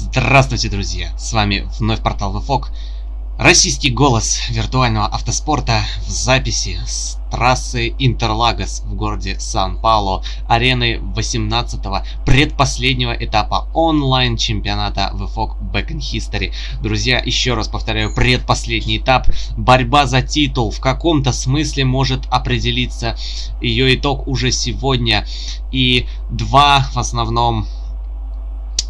Здравствуйте, друзья! С вами вновь портал VFOG. Российский голос виртуального автоспорта в записи с трассы Интерлагос в городе Сан-Пауло, арены 18-го предпоследнего этапа онлайн-чемпионата VFOG Back in History. Друзья, еще раз повторяю, предпоследний этап. Борьба за титул в каком-то смысле может определиться. Ее итог уже сегодня. И два в основном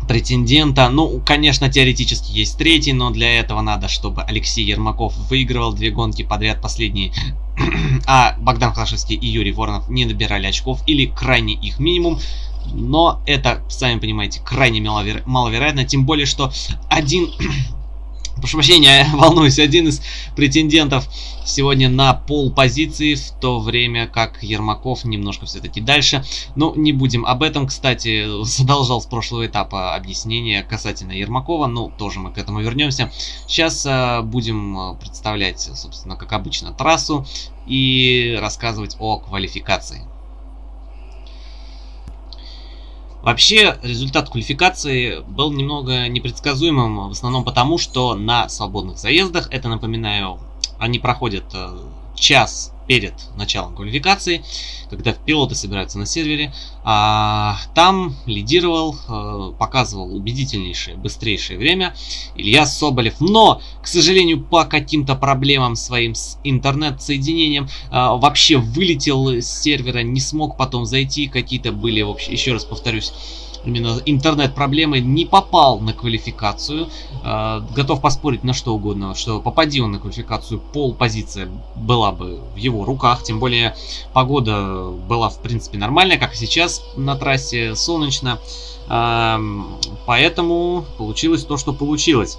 претендента. Ну, конечно, теоретически есть третий, но для этого надо, чтобы Алексей Ермаков выигрывал две гонки подряд последние, а Богдан Хлашевский и Юрий Воронов не набирали очков или крайне их минимум. Но это, сами понимаете, крайне маловероятно, тем более, что один прошу прощения, волнуюсь, один из претендентов сегодня на пол позиции, в то время как Ермаков немножко все-таки дальше. Но не будем об этом, кстати, задолжал с прошлого этапа объяснение касательно Ермакова, ну, тоже мы к этому вернемся. Сейчас э, будем э, представлять, собственно, как обычно, трассу и рассказывать о квалификации. Вообще, результат квалификации был немного непредсказуемым, в основном потому, что на свободных заездах, это, напоминаю, они проходят э, час перед началом квалификации, когда пилоты собираются на сервере, а, там лидировал, а, показывал убедительнейшее, быстрейшее время Илья Соболев. Но, к сожалению, по каким-то проблемам своим с интернет-соединением а, вообще вылетел с сервера, не смог потом зайти, какие-то были, вообще, еще раз повторюсь, именно интернет-проблемы, не попал на квалификацию. Э, готов поспорить на что угодно, что попади он на квалификацию, пол позиция была бы в его руках. Тем более погода была в принципе нормальная, как и сейчас на трассе, солнечно. Э, поэтому получилось то, что получилось.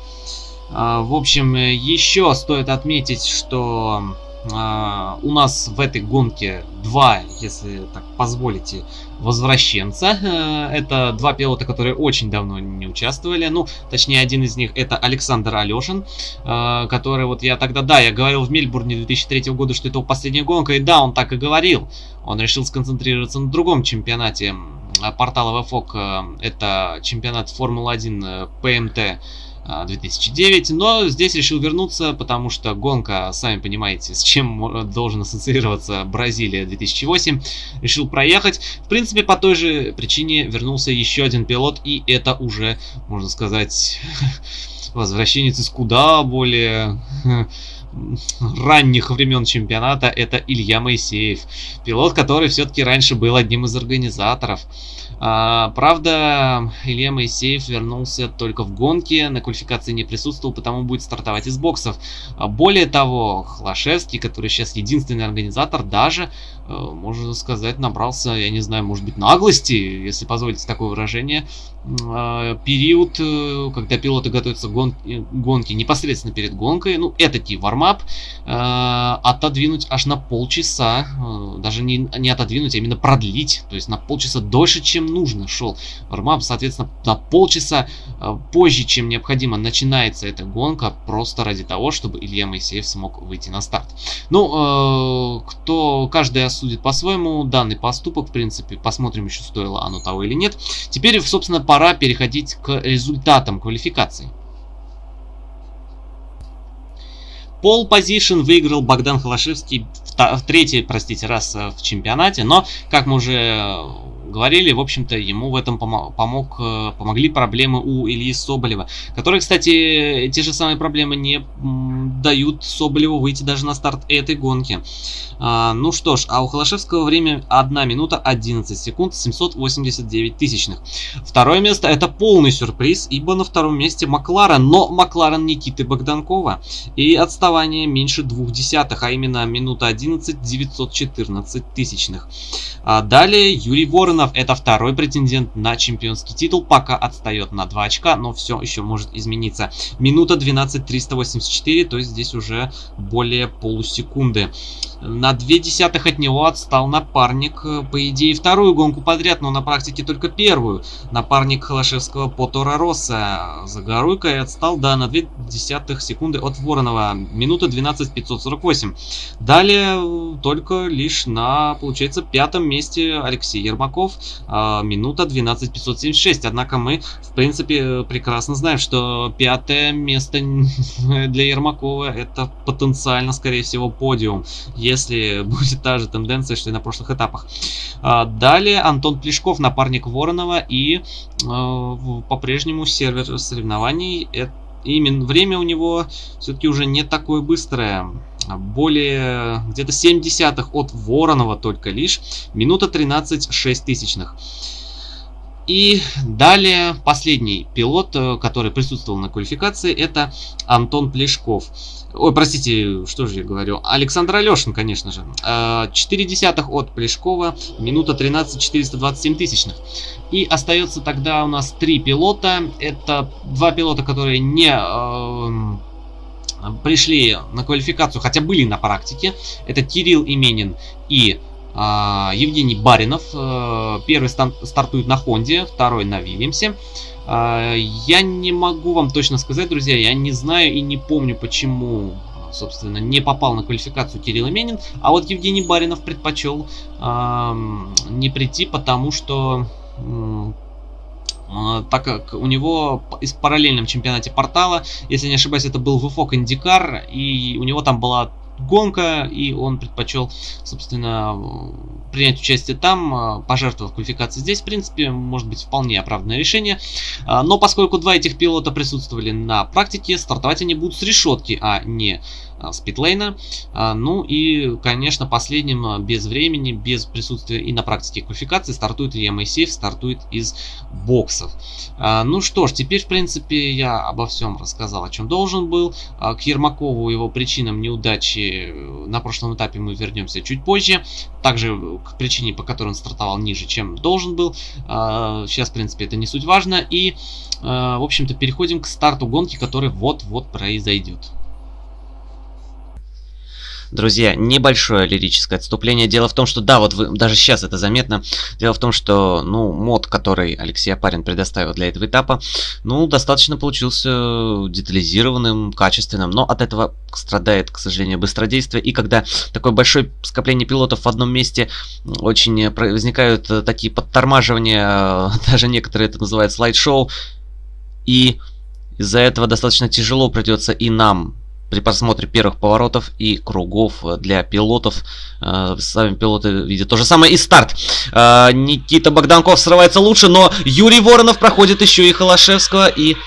Э, в общем, еще стоит отметить, что у нас в этой гонке два, если так позволите, возвращенца. Uh, это два пилота, которые очень давно не участвовали. Ну, точнее, один из них это Александр Алешин, uh, который вот я тогда, да, я говорил в Мельбурне 2003 года, что это его последняя гонка, и да, он так и говорил. Он решил сконцентрироваться на другом чемпионате портала VFOG. Это чемпионат Формулы-1 ПМТ 2009, но здесь решил вернуться, потому что гонка, сами понимаете, с чем должен ассоциироваться Бразилия 2008, решил проехать. В принципе, по той же причине вернулся еще один пилот, и это уже, можно сказать, возвращенец из куда более ранних времен чемпионата, это Илья Моисеев. Пилот, который все-таки раньше был одним из организаторов. А, правда, Илья Моисеев вернулся только в гонке, на квалификации не присутствовал, потому будет стартовать из боксов. А, более того, Хлашевский, который сейчас единственный организатор, даже, можно сказать, набрался, я не знаю, может быть, наглости, если позволите такое выражение, а, период, э, когда пилоты готовятся к гон э, гонке непосредственно перед гонкой, ну, это тип вармап, отодвинуть аж на полчаса, даже не, не отодвинуть, а именно продлить, то есть на полчаса дольше, чем нужно шел вармап. Соответственно, на полчаса э, позже, чем необходимо, начинается эта гонка просто ради того, чтобы Илья Моисеев смог выйти на старт. Ну, э, кто, каждый осудит по-своему данный поступок, в принципе, посмотрим еще стоило оно того или нет. Теперь, собственно, пора переходить к результатам квалификации. Пол позишн выиграл Богдан Холошевский в, в третий, простите, раз э, в чемпионате, но, как мы уже говорили, в общем-то, ему в этом помог, э, помогли проблемы у Ильи Соболева, которые, кстати, те же самые проблемы не дают Соболеву выйти даже на старт этой гонки. А, ну что ж, а у Холошевского время 1 минута 11 секунд 789 тысячных. Второе место это полный сюрприз, ибо на втором месте Макларен, но Макларен Никиты Богданкова. И отставание меньше двух десятых, а именно минута 11 914 тысячных. А далее Юрий Воронов, это второй претендент на чемпионский титул, пока отстает на 2 очка, но все еще может измениться. Минута 12 384, то есть здесь уже более полусекунды. На две десятых от него отстал напарник, э, по идее, вторую гонку подряд, но на практике только первую. Напарник Холошевского по Тора Росса. Загоруйка отстал, да, на две десятых секунды от Воронова. Минута 12.548. Далее э, только лишь на, получается, пятом месте Алексей Ермаков. А, минута 12.576. Однако мы, в принципе, прекрасно знаем, что пятое место для Ермакова это потенциально, скорее всего, подиум если будет та же тенденция, что и на прошлых этапах. А, далее Антон Плешков, напарник Воронова, и э, по-прежнему сервер соревнований. Именно время у него все-таки уже не такое быстрое. Более где-то 7 десятых от Воронова только лишь. Минута 13 6 тысячных. И далее последний пилот, э, который присутствовал на квалификации, это Антон Плешков. Ой, простите, что же я говорю? Александр Алешин, конечно же. 4 э, десятых от Плешкова, минута 13 427 тысячных. И остается тогда у нас три пилота. Это два пилота, которые не э, пришли на квалификацию, хотя были на практике. Это Кирилл Именин и а, Евгений Баринов. Э, первый стартует на Хонде, второй на Вильямсе. А, я не могу вам точно сказать, друзья, я не знаю и не помню, почему собственно, не попал на квалификацию Кирилл Именин, а вот Евгений Баринов предпочел э, не прийти, потому что э, так как у него из параллельном чемпионате портала, если не ошибаюсь, это был VFOC Индикар, и у него там была гонка, и он предпочел, собственно, принять участие там, пожертвовав квалификацией здесь, в принципе, может быть вполне оправданное решение. Но поскольку два этих пилота присутствовали на практике, стартовать они будут с решетки, а не с питлейна. А, ну и, конечно, последним а, без времени, без присутствия и на практике квалификации стартует Моисеев, стартует из боксов. Ну что ж, теперь, в принципе, я обо всем рассказал, о чем должен был. К Ермакову его причинам неудачи э, на прошлом этапе мы вернемся чуть позже. Также к причине, по которой он стартовал ниже, чем должен был. Сейчас, в принципе, это не суть важно. И, в общем-то, переходим к старту гонки, который вот-вот произойдет. Друзья, небольшое лирическое отступление. Дело в том, что, да, вот вы, даже сейчас это заметно. Дело в том, что, ну, мод, который Алексей Апарин предоставил для этого этапа, ну, достаточно получился детализированным, качественным, но от этого страдает, к сожалению, быстродействие. И когда такое большое скопление пилотов в одном месте, очень возникают э, такие подтормаживания, даже некоторые это называют слайд-шоу, и из-за этого достаточно тяжело придется и нам при просмотре первых поворотов и кругов для пилотов. Э, сами пилоты видят то же самое. И старт. Э, Никита Богданков срывается лучше, но Юрий Воронов проходит еще и Холошевского. И Э,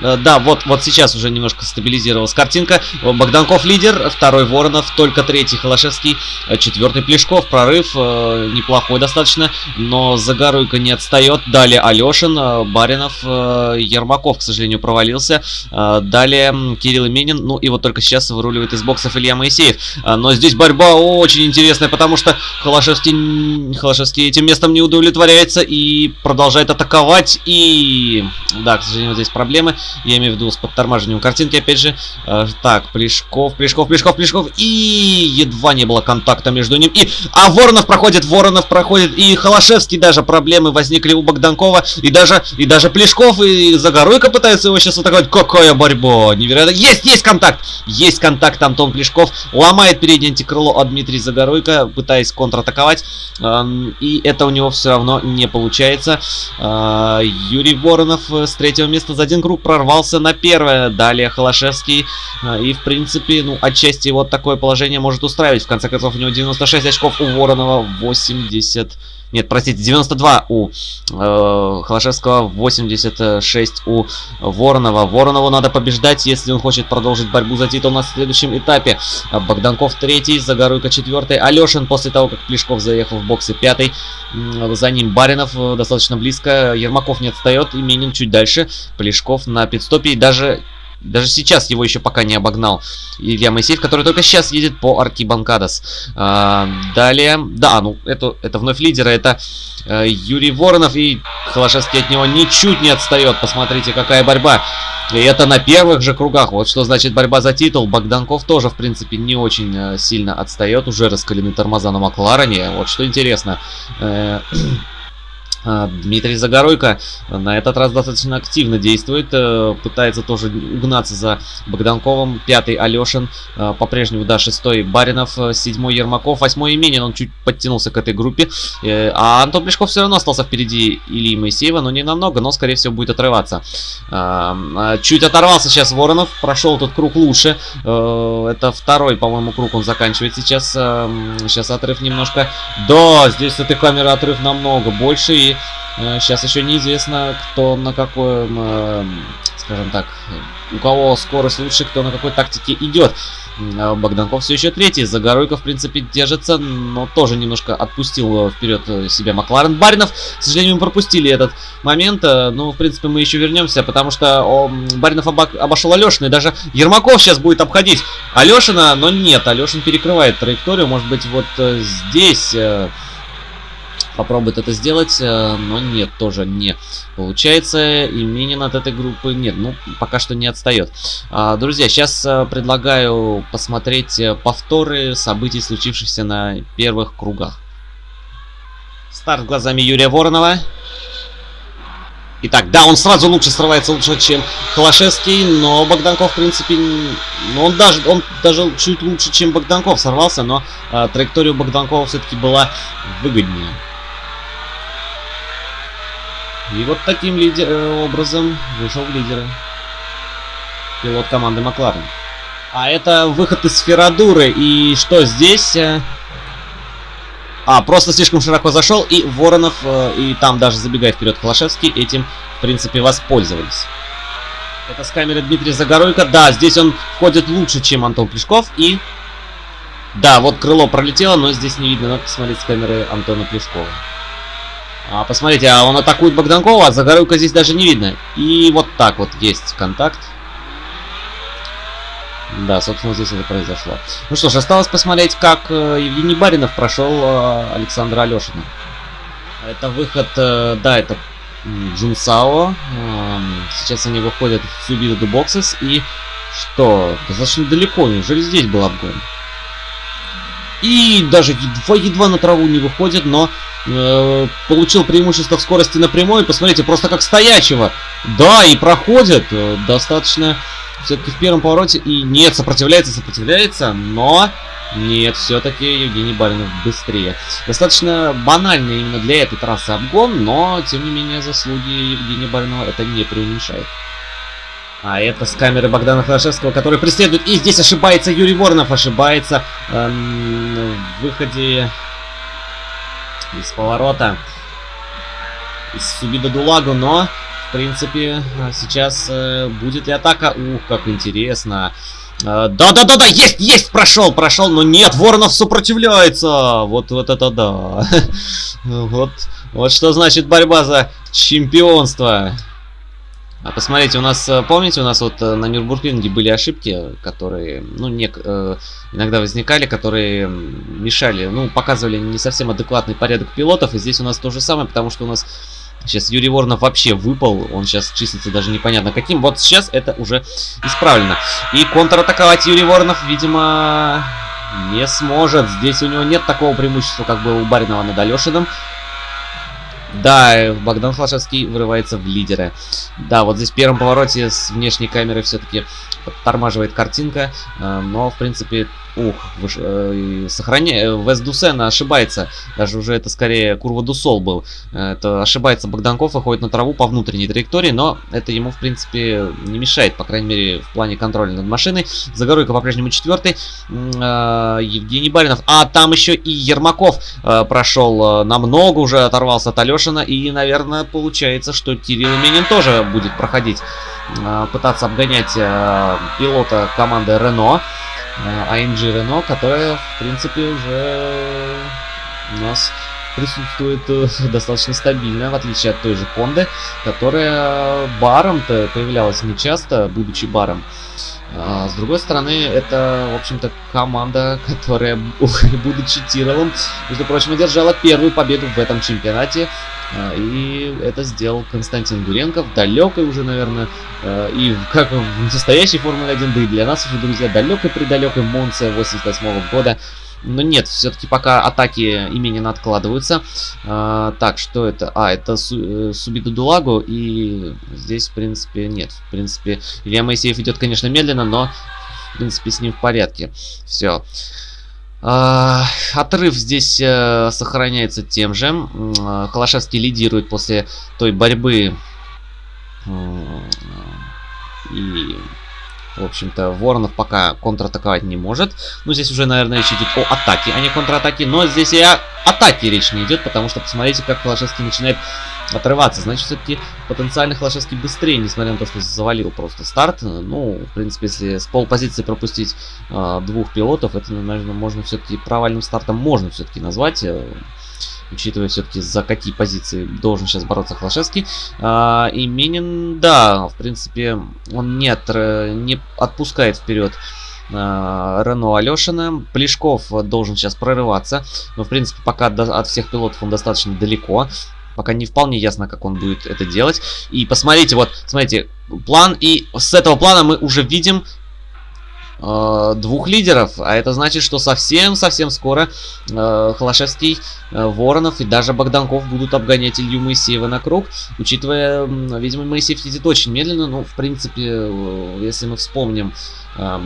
да, вот, вот сейчас уже немножко стабилизировалась картинка. Богданков лидер, второй Воронов, только третий Холошевский, э, четвертый Плешков. Прорыв э, неплохой достаточно, но Загоруйко не отстает. Далее Алешин, э, Баринов, э, Ермаков, к сожалению, провалился. Э, далее Кирилл Именин, ну и вот только сейчас выруливает из боксов Илья Моисеев. Э, но здесь борьба очень интересная, потому что Холошевский, Холошевский этим местом не удовлетворяется и продолжает атаковать. И да, к сожалению, здесь проблемы. Я имею в виду с подтормаживанием картинки, опять же. Э, так, Плешков, Плешков, Плешков, Плешков. И едва не было контакта между ним. И, а Воронов проходит, Воронов проходит. И Холошевский даже проблемы возникли у Богданкова. И даже, и даже Плешков и Загоруйко пытаются его сейчас атаковать. Какая борьба! Невероятно. Есть, есть контакт! Есть контакт Антон Плешков. Ломает переднее антикрыло от Дмитрия Загоруйко, пытаясь контратаковать. Эм, и это у него все равно не получается. Э, Юрий Воронов с третьего места за один круг прорвался на первое. Далее Холошевский. А, и, в принципе, ну, отчасти вот такое положение может устраивать. В конце концов, у него 96 очков, у Воронова 80... Нет, простите, 92 у э, Холошевского, 86 у Воронова. Воронову надо побеждать, если он хочет продолжить борьбу за титул на следующем этапе. Богданков третий, Загоруйко четвертый. Алешин после того, как Плешков заехал в боксы пятый. За ним Баринов э, достаточно близко. Ермаков не отстает, Именин чуть дальше. Плешков на пидстопе и даже даже сейчас его еще пока не обогнал Илья Моисеев, который только сейчас едет по Аркибанкадос. А, далее, да, ну, это, это вновь лидеры, это э, Юрий Воронов, и Холошевский от него ничуть не отстает. Посмотрите, какая борьба. И это на первых же кругах. Вот что значит борьба за титул. Богданков тоже, в принципе, не очень э, сильно отстает. Уже раскалены тормоза на Макларене. Вот что интересно. Э, а, Дмитрий Загоройко на этот раз достаточно активно действует, э, пытается тоже угнаться за Богданковым. Пятый Алешин, э, по-прежнему, да, шестой Баринов, э, седьмой Ермаков, восьмой Именин, он чуть подтянулся к этой группе. А Антон Плешков все равно остался впереди Ильи Моисеева, но не намного, но, скорее всего, будет отрываться. А, чуть оторвался сейчас Воронов, прошел этот круг лучше. Это второй, по-моему, круг он заканчивает сейчас. Сейчас отрыв немножко. Да, здесь с этой камеры отрыв намного больше, и сейчас э, еще неизвестно, кто на какой, э, скажем так, у кого скорость лучше, кто на какой тактике идет. А Богданков все еще третий. Загоройко, в принципе, держится, но тоже немножко отпустил вперед себя Макларен. Баринов, к сожалению, мы пропустили этот момент. Э, ну, в принципе, мы еще вернемся, потому что о, Баринов обошел Алешина. И даже Ермаков сейчас будет обходить Алешина, но нет. Алешин перекрывает траекторию. Может быть, вот здесь попробует это сделать, э, но нет, тоже не получается. И Минин от этой группы нет, ну, пока что не отстает. А, друзья, сейчас э, предлагаю посмотреть э, повторы событий, случившихся на первых кругах. Старт глазами Юрия Воронова. Итак, да, он сразу лучше срывается, лучше, чем Холошевский, но Богданков, в принципе, ну, он даже, он даже чуть лучше, чем Богданков сорвался, но э, траектория Богданкова все-таки была выгоднее. И вот таким лидер, э, образом вышел в лидеры. Пилот команды Макларен. А это выход из Ферадуры. И что здесь? Э? А, просто слишком широко зашел. И Воронов, э, и там даже забегая вперед Холошевский, этим, в принципе, воспользовались. Это с камеры Дмитрия Загоройко. Да, здесь он входит лучше, чем Антон Плешков. И... Да, вот крыло пролетело, но здесь не видно. Надо посмотреть с камеры Антона Плешкова. А, посмотрите, а он атакует Богданкова, а Загорюка здесь даже не видно. И вот так вот есть контакт. Да, собственно, здесь это произошло. Ну что ж, осталось посмотреть, как э, Евгений Баринов прошел э, Александра Алешина. Это выход, э, да, это Джунсао. Э, сейчас они выходят в Субиду Боксес. И что? Достаточно далеко, неужели здесь был обгон? И даже едва-едва на траву не выходит, но э, получил преимущество в скорости напрямую. Посмотрите, просто как стоячего. Да, и проходит э, достаточно все-таки в первом повороте. И нет, сопротивляется, сопротивляется, но... Нет, все-таки Евгений Баринов быстрее. Достаточно банальный именно для этой трассы обгон, но, тем не менее, заслуги Евгения Баринова это не преуменьшает. А это с камеры Богдана Холошевского, который преследует. И здесь ошибается Юрий Воронов. Ошибается эм, в выходе из поворота. Из Субида Дулагу. Но, в принципе, сейчас э, будет и атака. Ух, как интересно. Э, да-да-да-да, есть, есть, прошел, прошел, но нет, Воронов сопротивляется. Вот, вот это да. вот, вот что значит борьба за чемпионство. А посмотрите, у нас, э, помните, у нас вот э, на Нюрбургринге были ошибки, которые, ну, не, э, иногда возникали, которые мешали, ну, показывали не совсем адекватный порядок пилотов, и здесь у нас то же самое, потому что у нас сейчас Юрий Воронов вообще выпал, он сейчас числится даже непонятно каким, вот сейчас это уже исправлено. И контратаковать Юрий Воронов, видимо, не сможет, здесь у него нет такого преимущества, как было у Баринова над Алешиным, да, Богдан Флашевский вырывается в лидеры. Да, вот здесь в первом повороте с внешней камеры все-таки подтормаживает картинка, э, но, в принципе, Ух, выш... э, сохраняя... Э, Вест Дусена ошибается. Даже уже это скорее Курва Дусол был. Это ошибается Богданков, выходит на траву по внутренней траектории, но это ему, в принципе, не мешает, по крайней мере, в плане контроля над машиной. Загоройка по-прежнему четвертый. Э, Евгений Баринов. А там еще и Ермаков э, прошел э, намного, уже оторвался от Алешина. И, наверное, получается, что Кирилл Минин тоже будет проходить, э, пытаться обгонять пилота команды Рено. AMG Renault, которая, в принципе, уже у нас присутствует э, достаточно стабильно, в отличие от той же Хонды, которая баром-то появлялась нечасто, будучи баром. А, с другой стороны, это, в общем-то, команда, которая, будучи титулом, между прочим, одержала первую победу в этом чемпионате. А, и это сделал Константин Гуренко в далекой уже, наверное, э, и как в настоящей Формуле 1, да и для нас уже, друзья, далекой-предалекой Монце 88 -го года. Но нет, все-таки пока атаки Именина откладываются. А, так, что это? А, это Су э, Субиду Дулагу. И здесь, в принципе, нет. В принципе, Илья Моисеев идет, конечно, медленно, но, в принципе, с ним в порядке. Все. А, отрыв здесь а, сохраняется тем же. А, Холошевский лидирует после той борьбы. И в общем-то, Воронов пока контратаковать не может. Ну, здесь уже, наверное, речь идет о атаке, а не контратаке. Но здесь и о атаке речь не идет, потому что посмотрите, как Холошевский начинает отрываться. Значит, все-таки потенциально Холошевский быстрее, несмотря на то, что завалил просто старт. Ну, в принципе, если с полпозиции пропустить э, двух пилотов, это, наверное, можно все-таки провальным стартом можно все-таки назвать. Учитывая все-таки за какие позиции должен сейчас бороться Хлашевский. А, и Минин, да, в принципе, он нет, не отпускает вперед а, Рено Алешина. Плешков должен сейчас прорываться. Но, в принципе, пока от всех пилотов он достаточно далеко. Пока не вполне ясно, как он будет это делать. И посмотрите, вот, смотрите, план. И с этого плана мы уже видим э, двух лидеров. А это значит, что совсем-совсем скоро э, Холошевский, э, Воронов и даже Богданков будут обгонять Илью Моисеева на круг. Учитывая, э, видимо, Моисеев едет очень медленно. Ну, в принципе, э, если мы вспомним... Э,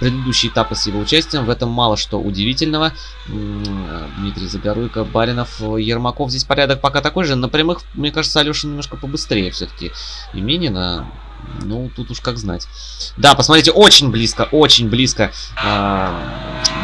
предыдущие этапы с его участием. В этом мало что удивительного. Дмитрий Загоруйко, Баринов, Ермаков. Здесь порядок пока такой же. На прямых, мне кажется, Алеша немножко побыстрее все-таки. Именина ну, тут уж как знать. Да, посмотрите, очень близко, очень близко. А,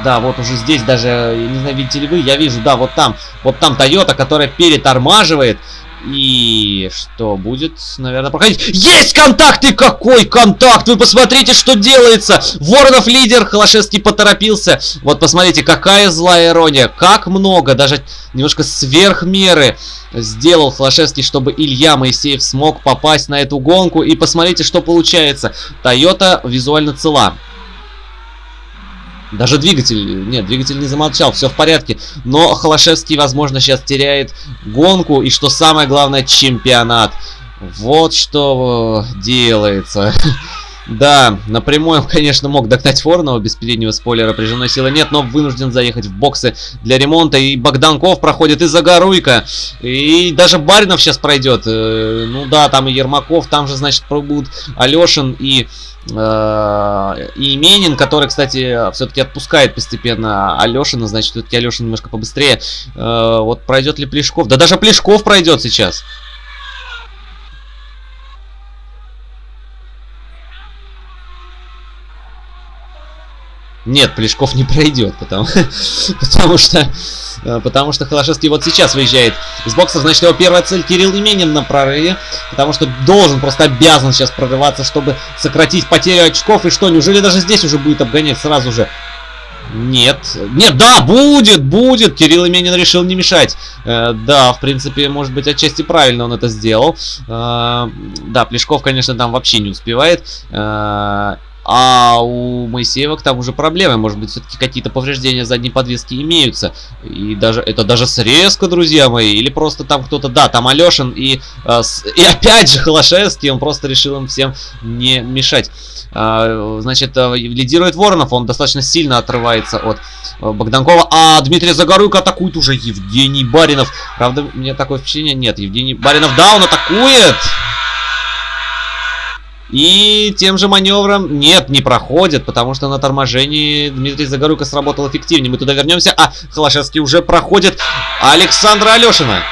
да, вот уже здесь даже, не знаю, видите ли вы, я вижу, да, вот там, вот там Toyota, которая перетормаживает. И что будет, наверное, проходить? Есть контакт! И какой контакт! Вы посмотрите, что делается! Воронов лидер, Холошевский поторопился. Вот посмотрите, какая злая ирония. Как много, даже немножко сверх меры сделал Холошевский, чтобы Илья Моисеев смог попасть на эту гонку. И посмотрите, что получается. Тойота визуально цела. Даже двигатель, нет, двигатель не замолчал, все в порядке. Но Холошевский, возможно, сейчас теряет гонку и, что самое главное, чемпионат. Вот что делается. Да, напрямую, конечно, мог догнать Воронова без переднего спойлера, прижимной силы нет, но вынужден заехать в боксы для ремонта. И Богданков проходит, и Загоруйка, и даже Баринов сейчас пройдет. Э, ну да, там и Ермаков, там же, значит, будут Алешин и Э, и Менин, который, кстати, все-таки отпускает постепенно Алешина, значит, все-таки Алешин немножко побыстрее. Э, вот пройдет ли Плешков? Да даже Плешков пройдет сейчас. Нет, Плешков не пройдет, потому, потому что Э, потому что Холошевский вот сейчас выезжает из бокса, значит его первая цель Кирилл Именин на прорыве, потому что должен, просто обязан сейчас прорываться, чтобы сократить потерю очков, и что, неужели даже здесь уже будет обгонять сразу же? Нет. Нет, да, будет, будет. Кирилл Именин решил не мешать. Э, да, в принципе, может быть, отчасти правильно он это сделал. Э, да, Плешков, конечно, там вообще не успевает. Э, а у Моисеева к тому же проблемы. Может быть, все-таки какие-то повреждения задней подвески имеются. И даже это даже срезка, друзья мои. Или просто там кто-то... Да, там Алешин и, с, и опять же Холошевский. Он просто решил им всем не мешать. А, значит, э, лидирует Воронов. Он достаточно сильно отрывается от Богданкова. А Дмитрий Загоруйко атакует уже Евгений Баринов. Правда, мне такое впечатление нет. Евгений Баринов, да, он атакует! И тем же маневром нет, не проходит, потому что на торможении Дмитрий Загоруйко сработал эффективнее. Мы туда вернемся, а Холошевский уже проходит Александра Алешина.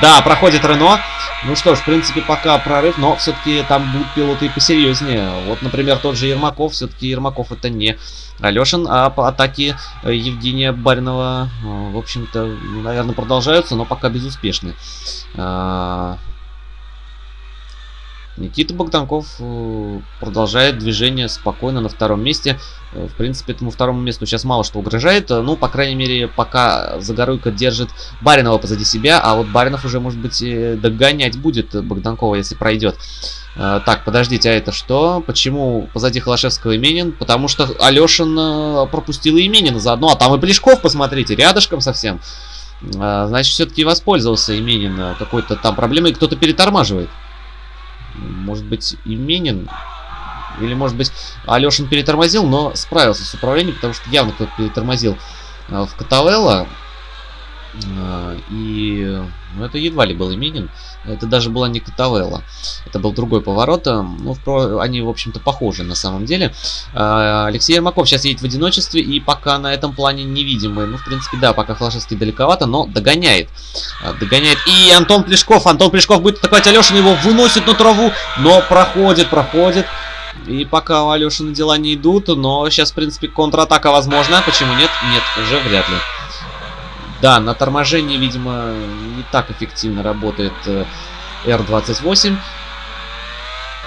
Да, проходит Рено. Ну что ж, в принципе, пока прорыв, но все-таки там будут пилоты посерьезнее. Вот, например, тот же Ермаков. Все-таки Ермаков это не Алешин, а по атаке Евгения Баринова, в общем-то, наверное, продолжаются, но пока безуспешны. Никита Богданков э, продолжает движение спокойно на втором месте. Э, в принципе, этому второму месту сейчас мало что угрожает. Э, ну, по крайней мере, пока Загоруйко держит Баринова позади себя, а вот Баринов уже, может быть, догонять будет Богданкова, если пройдет. Так, подождите, а это что? Почему позади Холошевского Именин? Потому что Алешин пропустил и Именина заодно, а там и Плешков, посмотрите, рядышком совсем. Значит, все-таки воспользовался Именин какой-то там проблемой, кто-то перетормаживает. Может быть, Именин? Или, может быть, Алешин перетормозил, но справился с управлением, потому что явно кто-то перетормозил э, в Катавелла. Э, и ну, это едва ли был Именин. Это даже была не Катавелла. Это был другой поворот. Э, ну, в, они, в общем-то, похожи на самом деле. Алексей Ермаков сейчас едет в одиночестве. И пока на этом плане невидимый. Ну, в принципе, да, пока Холошевский далековато, но догоняет. Догоняет. И Антон Плешков. Антон Плешков будет атаковать Алешин. Его выносит на траву. Но проходит, проходит. И пока у Алешина дела не идут, но сейчас, в принципе, контратака возможна. Почему нет? Нет, уже вряд ли. Да, на торможении, видимо, не так эффективно работает R28. Э,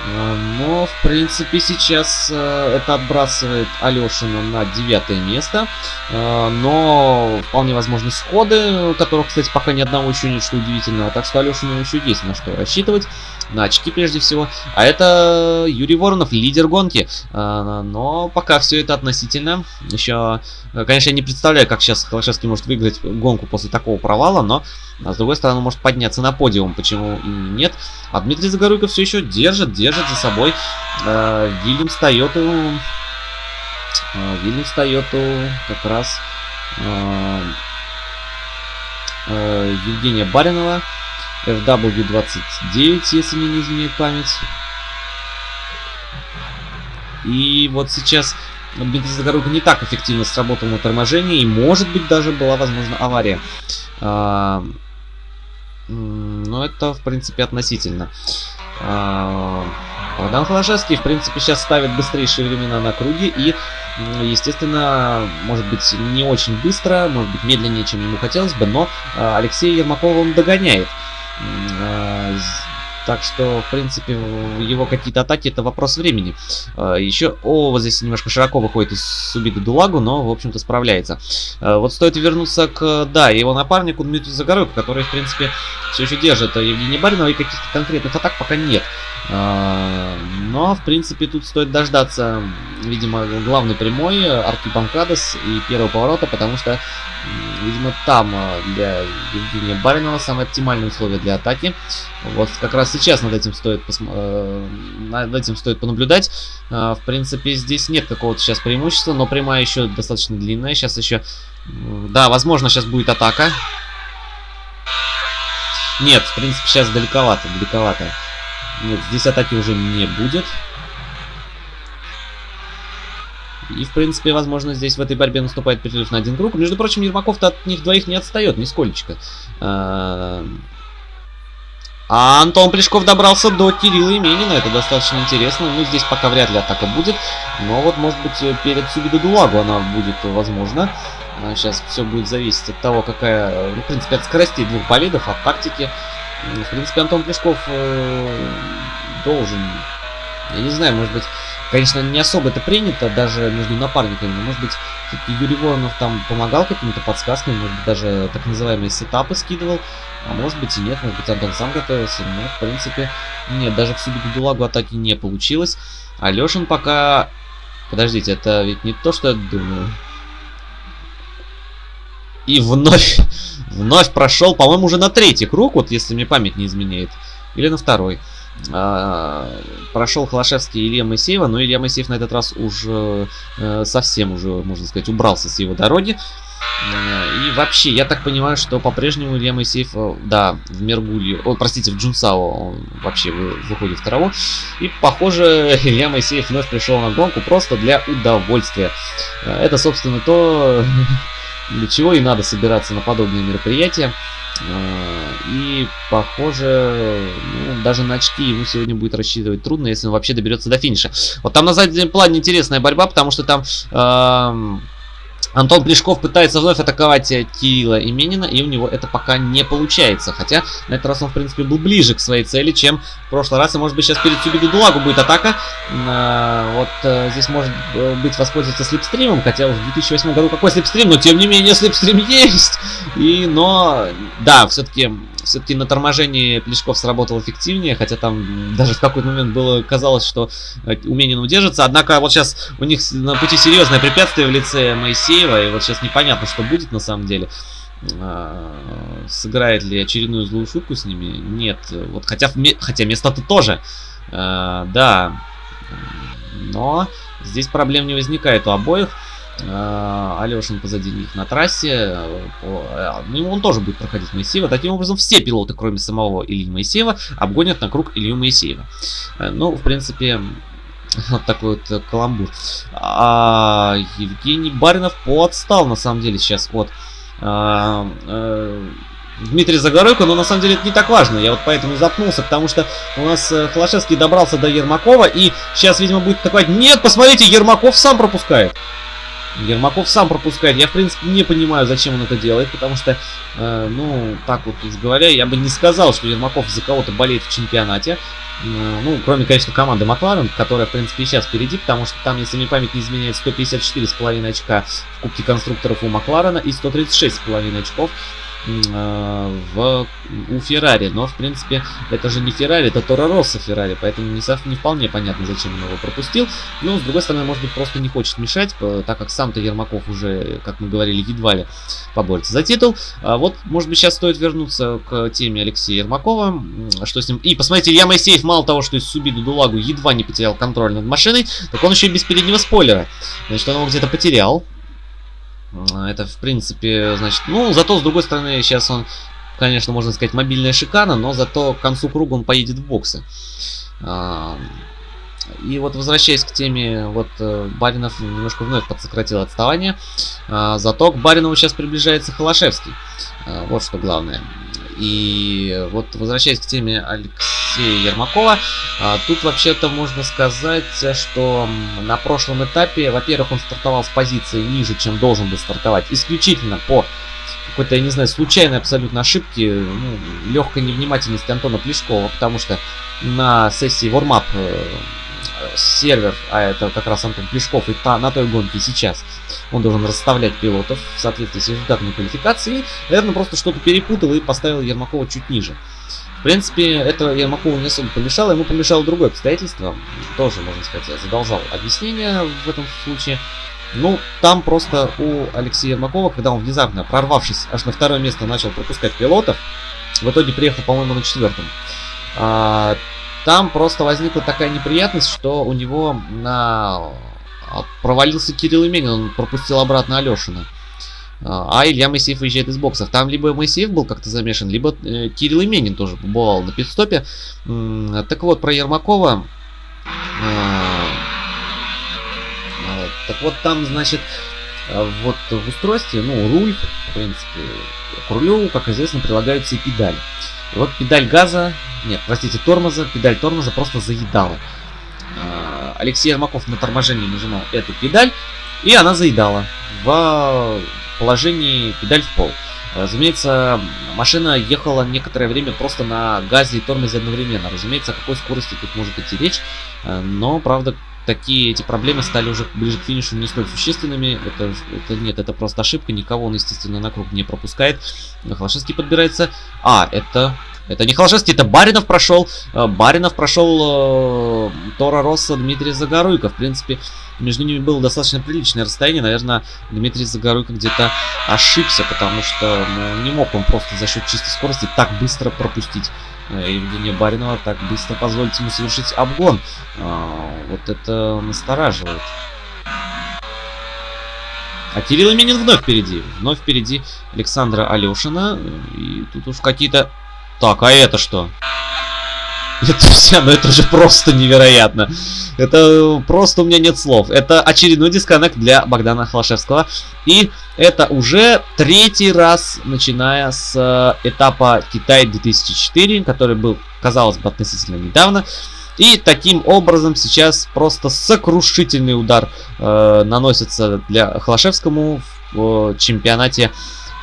э, но, в принципе, сейчас э, это отбрасывает Алешина на девятое место. Но вполне возможны сходы, которых, кстати, пока ни одного еще нет, что удивительного. Так что Алешину еще есть на что рассчитывать на очки прежде всего. А это Юрий Воронов, лидер гонки. А, но пока все это относительно. Еще, конечно, я не представляю, как сейчас Холошевский может выиграть гонку после такого провала, но а с другой стороны, может подняться на подиум, почему и нет. А Дмитрий Загоруйков все еще держит, держит за собой Вильямс Тойоту. Вильямс Тойоту как раз э, Евгения Баринова. FW29, если мне не изменяет память. И вот сейчас Загородко не так эффективно сработал на торможении, и может быть даже была возможна авария. А, но это, в принципе, относительно. А, Богдан Холошевский, в принципе, сейчас ставит быстрейшие времена на круге и, естественно, может быть, не очень быстро, может быть, медленнее, чем ему хотелось бы, но а, Алексей Ермакова он догоняет. А, так что, в принципе, его какие-то атаки это вопрос времени. А, Еще, о, вот здесь немножко широко выходит из Субида Дулагу, но, в общем-то, справляется. А, вот стоит вернуться к, да, его напарнику Дмитрию Загоройку, который, в принципе, все еще держит Евгения Баринова, и каких-то конкретных атак пока нет. Но, в принципе, тут стоит дождаться, видимо, главной прямой арки Банкадес и первого поворота, потому что Видимо, там а, для Евгения Баринова самые оптимальные условия для атаки. Вот как раз сейчас над этим стоит. Э, над этим стоит понаблюдать. А, в принципе, здесь нет какого-то сейчас преимущества, но прямая еще достаточно длинная. Сейчас еще... Да, возможно, сейчас будет атака. Нет, в принципе, сейчас далековато, далековато. Нет, здесь атаки уже не будет. И, в принципе, возможно, здесь в этой борьбе наступает перерыв на один круг. Между прочим, Ермаков-то от них двоих не отстает, нисколечко. А, Антон Плешков добрался до Кирилла Именина. Это достаточно интересно. Ну, здесь пока вряд ли атака будет. Но вот, может быть, перед Субиду Дулагу она будет возможна. Сейчас все будет зависеть от того, какая... Ну, в принципе, от скоростей двух болидов, от тактики. В принципе, Антон Плешков э, должен... Я не знаю, может быть... Конечно, не особо это принято, даже между напарниками. Может быть, Юрий Воронов там помогал какими-то подсказками, может быть, даже так называемые сетапы скидывал. А может быть и нет, может быть, Антон сам готовился. Но, в принципе, нет, даже в Субиду Дулагу атаки не получилось. Алешин пока... Подождите, это ведь не то, что я думаю. И вновь, вновь прошел, по-моему, уже на третий круг, вот если мне память не изменяет. Или на второй. А, прошел Холошевский Илья Моисеева, но Илья Моисеев на этот раз уже э, совсем уже, можно сказать, убрался с его дороги. Э, и вообще, я так понимаю, что по-прежнему Илья Моисеев, э, да, в Мергуле, о, простите, в Джунсао он вообще выходит в траву. И, похоже, Илья Моисеев вновь пришел на гонку просто для удовольствия. Это, собственно, то, для чего и надо собираться на подобные мероприятия. И, похоже, ну, даже на очки ему сегодня будет рассчитывать трудно, если он вообще доберется до финиша. Вот там на заднем плане интересная борьба, потому что там... Э Антон Плешков пытается вновь атаковать э, Кирилла Именина, и у него это пока не получается. Хотя на этот раз он, в принципе, был ближе к своей цели, чем в прошлый раз. И, может быть, сейчас перед Сюбиду Дулагу будет атака. А, вот а, здесь может быть воспользоваться слепстримом, хотя в 2008 году какой слепстрим, но тем не менее слепстрим есть. И, но, да, все-таки все-таки на торможении Плешков сработал эффективнее, хотя там даже в какой-то момент было казалось, что Уменин удержится. Однако вот сейчас у них на пути серьезное препятствие в лице Моисеева, и вот сейчас непонятно, что будет на самом деле. А, сыграет ли очередную злую шутку с ними? Нет. Вот хотя, хотя место-то тоже. А, да. Но здесь проблем не возникает у обоих. А, Алешин позади них на трассе. А, ну, он тоже будет проходить Моисеева. Таким образом, все пилоты, кроме самого Ильи Моисеева, обгонят на круг Илью Моисеева. Э, ну, в принципе, вот такой вот каламбур. А Евгений Баринов подстал, на самом деле, сейчас от а, а, Дмитрий Загоройко, но на самом деле это не так важно. Я вот поэтому запнулся, потому что у нас э, Холошевский добрался до Ермакова, и сейчас, видимо, будет такой, нет, посмотрите, Ермаков сам пропускает. Ермаков сам пропускает. Я, в принципе, не понимаю, зачем он это делает, потому что, э, ну, так вот уж говоря, я бы не сказал, что Ермаков за кого-то болеет в чемпионате. Э, ну, кроме, конечно, команды Макларен, которая, в принципе, сейчас впереди, потому что там, если мне память не изменяет, 154,5 очка в Кубке конструкторов у Макларена и 136,5 очков в, у Феррари. Но, в принципе, это же не Феррари, это Торо Росса Феррари, поэтому не, не вполне понятно, зачем он его пропустил. Но, с другой стороны, может быть, просто не хочет мешать, так как сам-то Ермаков уже, как мы говорили, едва ли поборется за титул. А вот, может быть, сейчас стоит вернуться к теме Алексея Ермакова, что с ним... И, посмотрите, Илья Моисеев мало того, что из Субиду Дулагу едва не потерял контроль над машиной, так он еще и без переднего спойлера. Значит, он его где-то потерял. А, это, в принципе, значит... Ну, зато, с другой стороны, сейчас он, конечно, можно сказать, мобильная шикана, но зато к концу круга он поедет в боксы. А, и вот, возвращаясь к теме, вот э, Баринов немножко вновь подсократил отставание. А, зато к Баринову сейчас приближается Холошевский. Вот что главное. И вот возвращаясь к теме Алексея Ермакова, а, тут вообще-то можно сказать, что на прошлом этапе, во-первых, он стартовал с позиции ниже, чем должен был стартовать, исключительно по какой-то, я не знаю, случайной абсолютно ошибки, ну, легкой невнимательности Антона Плешкова, потому что на сессии Warm-Up э, сервер, а это как раз Антон Плешков, и та, на той гонке сейчас он должен расставлять пилотов в соответствии с результатами квалификации. Наверное, просто что-то перепутал и поставил Ермакова чуть ниже. В принципе, это Ермакову не особо помешало. Ему помешало другое обстоятельство. Тоже, можно сказать, задолжал объяснение в этом случае. Ну, там просто у Алексея Ермакова, когда он внезапно, прорвавшись аж на второе место, начал пропускать пилотов, в итоге приехал, по-моему, на четвертом. А, там просто возникла такая неприятность, что у него на... А, провалился Кирилл Именин, он пропустил обратно Алешина. А, а Илья Моисеев выезжает из боксов. Там либо Моисеев был как-то замешан, либо э, Кирилл Именин тоже побывал на пидстопе. Так вот, про Ермакова. А, так вот, там, значит, вот в устройстве, ну, руль, в принципе, к рулю, как известно, прилагаются и педали. И вот педаль газа, нет, простите, тормоза, педаль тормоза просто заедала. А, Алексей Ермаков на торможении нажимал эту педаль, и она заедала в положении педаль в пол. Разумеется, машина ехала некоторое время просто на газе и тормозе одновременно. Разумеется, о какой скорости тут может идти речь. Но, правда, такие эти проблемы стали уже ближе к финишу не столь существенными. Это, это нет, это просто ошибка. Никого он, естественно, на круг не пропускает. Холошевский подбирается. А, это... Это не Холошевский, это Баринов прошел. Э, Баринов прошел э, Тора Росса Дмитрия Загоруйко. В принципе, между ними было достаточно приличное расстояние. Наверное, Дмитрий Загоруйко где-то ошибся, потому что ну, не мог он просто за счет чистой скорости так быстро пропустить Э, Евгения Баринова так быстро позволить ему совершить обгон. Вот это настораживает. А Кирилл Именин вновь впереди. Вновь впереди Александра Алешина. И тут уж какие-то... Так, а это что? Это все, ну это же просто невероятно. Это просто у меня нет слов. Это очередной дисконнект для Богдана Холошевского. И это уже третий раз, начиная с э, этапа Китай 2004, который был, казалось бы, относительно недавно. И таким образом сейчас просто сокрушительный удар э, наносится для Холошевскому в э, чемпионате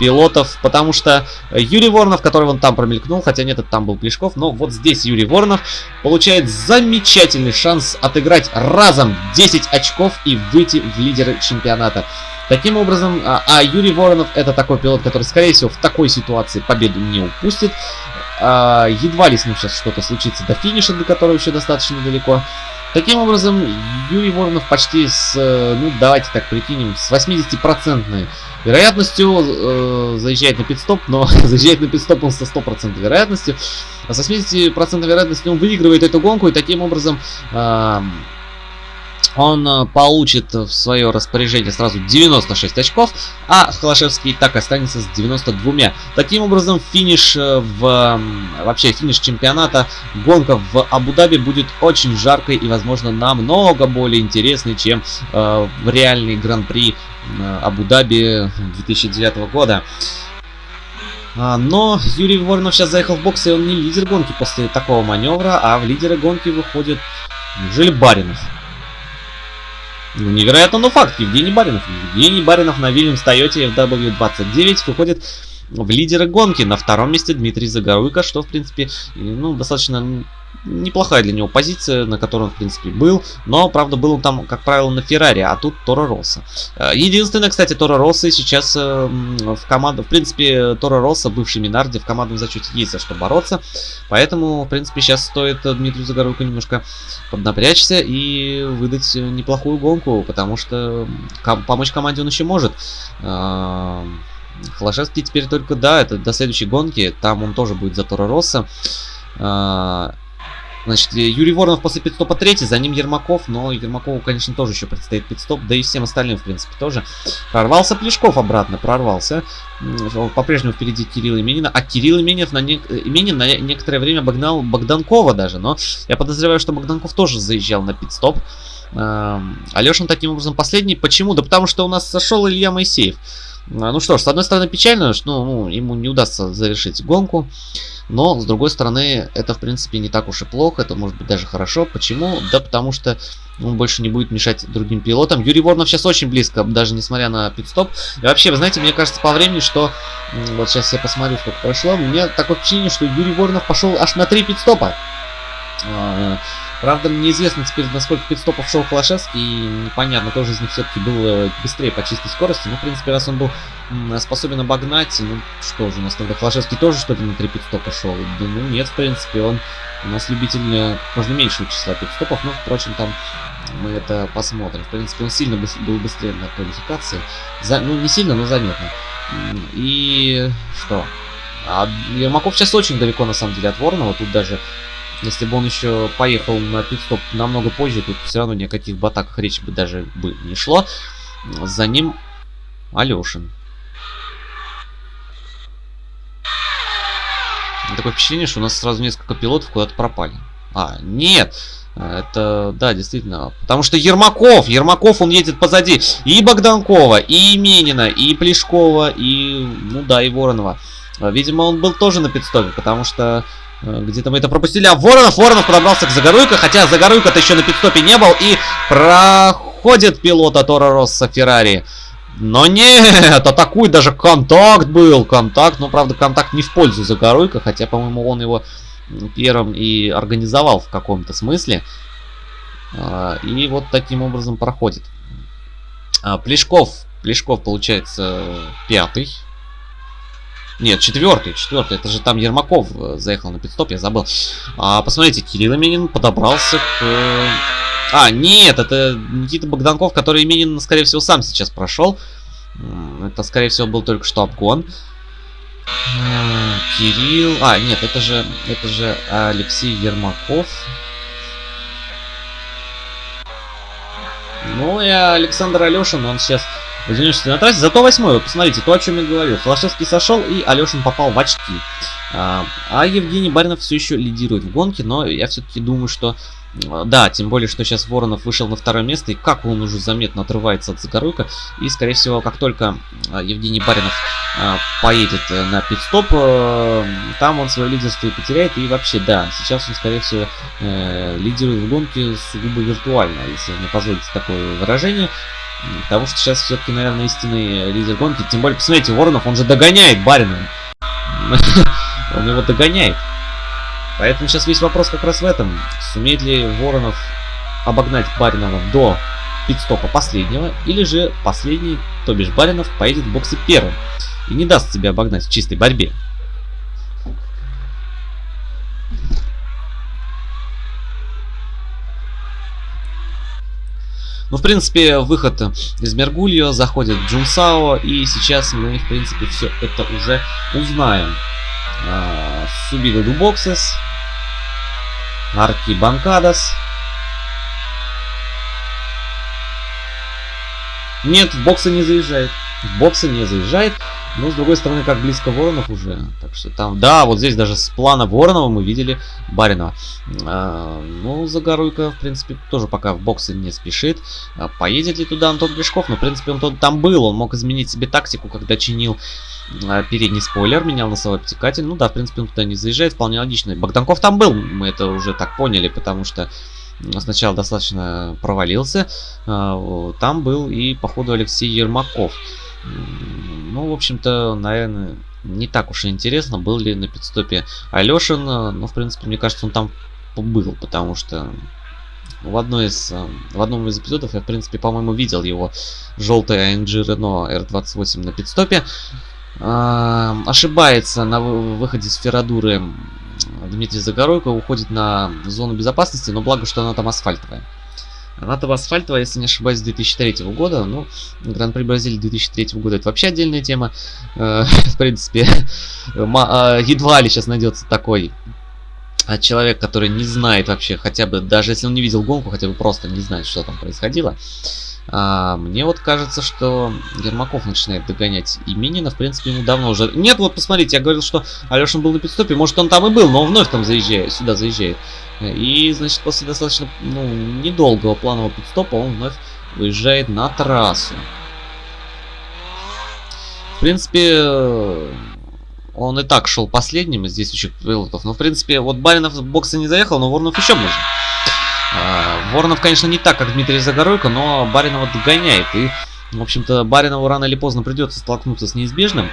пилотов, потому что Юрий Воронов, который вон там промелькнул, хотя нет, это там был Плешков, но вот здесь Юрий Воронов получает замечательный шанс отыграть разом 10 очков и выйти в лидеры чемпионата. Таким образом, а, а Юрий Воронов это такой пилот, который, скорее всего, в такой ситуации победу не упустит. А, едва ли с ним сейчас что-то случится до финиша, до которого еще достаточно далеко. Таким образом, Юрий Воронов почти с, э, ну давайте так прикинем, с 80% вероятностью э, заезжает на пидстоп, но заезжает на пидстоп он со 100% вероятностью. А с 80% вероятностью он выигрывает эту гонку и таким образом э, он э, получит в свое распоряжение сразу 96 очков, а Холошевский так останется с 92. Таким образом, финиш э, в... вообще финиш чемпионата, гонка в Абу-Даби будет очень жаркой и, возможно, намного более интересной, чем э, реальный гран-при э, Абу-Даби 2009 года. А, но Юрий Воронов сейчас заехал в бокс, и он не лидер гонки после такого маневра, а в лидеры гонки выходит Неужели Баринов? Ну, невероятно, но факт. Евгений Баринов. Евгений Баринов на Вильямс Тойоте FW29 выходит в лидеры гонки. На втором месте Дмитрий Загоруйко, что, в принципе, ну, достаточно неплохая для него позиция, на которой он, в принципе, был. Но, правда, был он там, как правило, на Феррари, а тут Торо Росса. Э, единственное, кстати, Торо Росса сейчас э, в команду... В принципе, Торо Росса, бывший Минарди, в командном зачете есть за что бороться. Поэтому, в принципе, сейчас стоит Дмитрию Загоруйко немножко поднапрячься и выдать неплохую гонку, потому что помочь команде он еще может. Э, Холошевский теперь только, да, это до следующей гонки, там он тоже будет за Торо Росса. Значит, Юрий Воронов после пидстопа третий, за ним Ермаков, но Ермакову, конечно, тоже еще предстоит пидстоп, да и всем остальным, в принципе, тоже. Прорвался Плешков обратно, прорвался. По-прежнему впереди Кирилл Именина, а Кирилл Именин на, не... Именин на некоторое время обогнал Богданкова даже, но я подозреваю, что Богданков тоже заезжал на пидстоп. Алешин таким образом последний. Почему? Да потому что у нас сошел Илья Моисеев. А, ну что ж, с одной стороны печально, что ну, ему не удастся завершить гонку. Но, с другой стороны, это, в принципе, не так уж и плохо. Это может быть даже хорошо. Почему? Да потому что он больше не будет мешать другим пилотам. Юрий Воронов сейчас очень близко, даже несмотря на пидстоп. И вообще, вы знаете, мне кажется по времени, что... Вот сейчас я посмотрю, сколько прошло. Мне такое впечатление, что Юрий Воронов пошел аж на 3 пидстопа. Правда, неизвестно теперь, насколько пидстопов шел Холошевский, и непонятно, тоже из них все-таки был э, быстрее по чистой скорости. Ну, в принципе, раз он был способен обогнать, ну, что же, у нас тогда Холошевский тоже что-то на 3 пидстопа шел? Да, ну, нет, в принципе, он у нас любитель, э, можно меньшего числа пидстопов, но, впрочем, там мы это посмотрим. В принципе, он сильно был быстрее на квалификации. За, ну, не сильно, но заметно. И что? А Ермаков сейчас очень далеко, на самом деле, от Воронова. Тут даже если бы он еще поехал на пидстоп намного позже, тут все равно ни о каких батаках речи бы даже бы не шло. За ним Алешин. Такое впечатление, что у нас сразу несколько пилотов куда-то пропали. А, нет. Это, да, действительно. Потому что Ермаков, Ермаков, он едет позади и Богданкова, и Именина, и Плешкова, и, ну да, и Воронова. Видимо, он был тоже на пидстопе, потому что где-то мы это пропустили. А Воронов, Воронов подобрался к Загоруйко, хотя Загоруйко-то еще на пидстопе не был. И проходит пилота Тора Росса Феррари. Но нет, атакует, даже контакт был. Контакт, но правда контакт не в пользу Загоруйко, хотя, по-моему, он его первым и организовал в каком-то смысле. А, и вот таким образом проходит. А, Плешков, Плешков получается пятый нет, четвертый, четвертый. Это же там Ермаков э, заехал на пидстоп, я забыл. А, посмотрите, Кирилл Именин подобрался к... А, нет, это Никита Богданков, который Именин, скорее всего, сам сейчас прошел. Это, скорее всего, был только что обгон. Э, Кирилл... А, нет, это же, это же Алексей Ермаков. Ну и Александр Алешин, он сейчас в на трассе. Зато восьмой, вот посмотрите, то, о чем я говорил. Холошевский сошел, и Алешин попал в очки. А, а Евгений Баринов все еще лидирует в гонке, но я все-таки думаю, что Да, тем более, что сейчас Воронов вышел на второе место, и как он уже заметно отрывается от Загоруйка. И, скорее всего, как только а, Евгений Баринов а, поедет э, на пидстоп, э, там он свое лидерство и потеряет. И вообще, да, сейчас он, скорее всего, э, лидирует в гонке сугубо виртуально, если мне позволите такое выражение. Потому что сейчас все-таки, наверное, истинный лидер гонки. Тем более, посмотрите, Воронов, он же догоняет Баринова. Он его догоняет. Поэтому сейчас весь вопрос как раз в этом. Сумеет ли Воронов обогнать Баринова до пидстопа последнего, или же последний, то бишь Баринов, поедет в боксе первым и не даст себя обогнать в чистой борьбе. Ну, в принципе, выход из Мергульо, заходит Джунсао, и сейчас мы, в принципе, все это уже узнаем. А, Субида Дубоксес, Арки Банкадас. Нет, в боксы не заезжает. В боксы не заезжает. Но, с другой стороны, как близко Воронов уже. Так что там... Да, вот здесь даже с плана Воронова мы видели Баринова. А, ну, Загоруйко, в принципе, тоже пока в боксы не спешит. А, поедет ли туда Антон Гришков? Ну, в принципе, он там был. Он мог изменить себе тактику, когда чинил а, передний спойлер, менял носовой обтекатель. Ну да, в принципе, он туда не заезжает, вполне логично. Богданков там был, мы это уже так поняли, потому что сначала достаточно провалился. А, там был и, походу, Алексей Ермаков. Ну, в общем-то, наверное, не так уж и интересно, был ли на пидстопе Алешин. Но, в принципе, мне кажется, он там был, потому что в, одной из, в одном из эпизодов я, в принципе, по-моему, видел его желтый AMG Renault R28 на пидстопе. А, ошибается на выходе с Феррадуры Дмитрий Загоройко, уходит на зону безопасности, но благо, что она там асфальтовая. Она там асфальтовая, если не ошибаюсь, 2003 года. Ну, Гран-при Бразилии 2003 года это вообще отдельная тема. Э, в принципе, а, едва ли сейчас найдется такой а, человек, который не знает вообще, хотя бы, даже если он не видел гонку, хотя бы просто не знает, что там происходило. А, мне вот кажется, что Ермаков начинает догонять Именина. В принципе, ему давно уже... Нет, вот посмотрите, я говорил, что Алешин был на пидстопе. Может, он там и был, но он вновь там заезжает, сюда заезжает. И, значит, после достаточно ну, недолгого планового пидстопа он вновь выезжает на трассу. В принципе, он и так шел последним из действующих пилотов. Но, в принципе, вот Баринов в боксы не заехал, но Воронов еще можно. А, Воронов, конечно, не так, как Дмитрий Загоройко, но Баринова догоняет. И, в общем-то, Баринову рано или поздно придется столкнуться с неизбежным.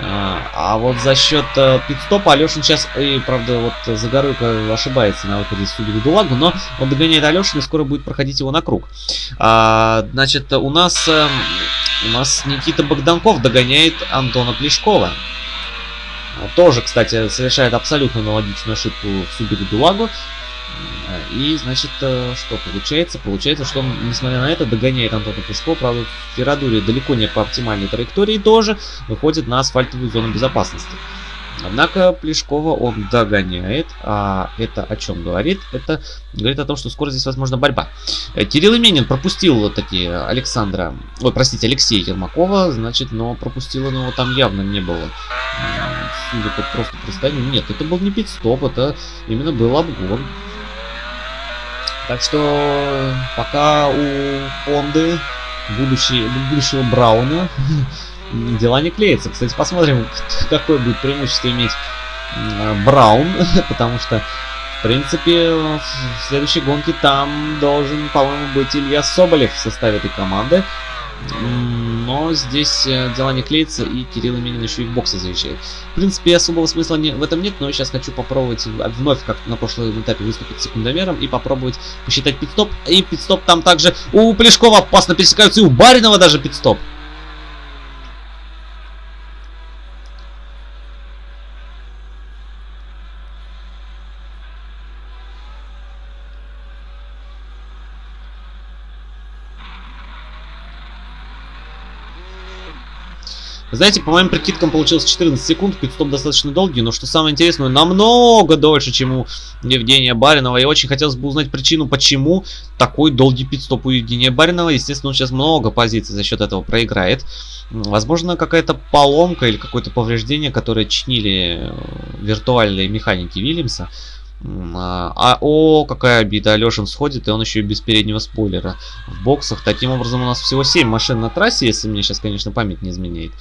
А, а вот за счет э, пидстопа Алешин сейчас, и, правда, вот Загоройко ошибается на выходе из Судьбы Дулагу, но он догоняет Алешина и скоро будет проходить его на круг. А, значит, у нас, э, у нас Никита Богданков догоняет Антона Плешкова. Тоже, кстати, совершает абсолютно аналогичную ошибку в Субиду Дулагу. И, значит, э, что получается? Получается, что он, несмотря на это, догоняет Антона Пушко. Правда, в Феррадуре далеко не по оптимальной траектории тоже выходит на асфальтовую зону безопасности. Однако Плешкова он догоняет. А это о чем говорит? Это говорит о том, что скоро здесь возможна борьба. Э, Кирилл Именин пропустил вот такие Александра... Ой, простите, Алексея Ермакова. Значит, но пропустил он его там явно не было. Судя по просто представлению. Нет, это был не пидстоп, это именно был обгон. Так что пока у Фонды будущий, будущего Брауна дела не клеятся. Кстати, посмотрим, какое будет преимущество иметь Браун, потому что, в принципе, в следующей гонке там должен, по-моему, быть Илья Соболев в составе этой команды. Но здесь э, дела не клеятся, и Кирилл Именин еще и в боксе заезжает. В принципе, особого смысла не, в этом нет, но сейчас хочу попробовать вновь, как на прошлом этапе, выступить секундомером и попробовать посчитать пидстоп. И пидстоп там также у Плешкова опасно пересекаются, и у Баринова даже пидстоп. Знаете, по моим прикидкам получилось 14 секунд, пидстоп достаточно долгий, но что самое интересное, намного дольше, чем у Евгения Баринова. И очень хотелось бы узнать причину, почему такой долгий пидстоп у Евгения Баринова. Естественно, он сейчас много позиций за счет этого проиграет. Возможно, какая-то поломка или какое-то повреждение, которое чинили э, виртуальные механики Вильямса. А, а, о, какая обида. Алешин сходит, и он еще и без переднего спойлера в боксах. Таким образом, у нас всего 7 машин на трассе, если мне сейчас, конечно, память не изменяет.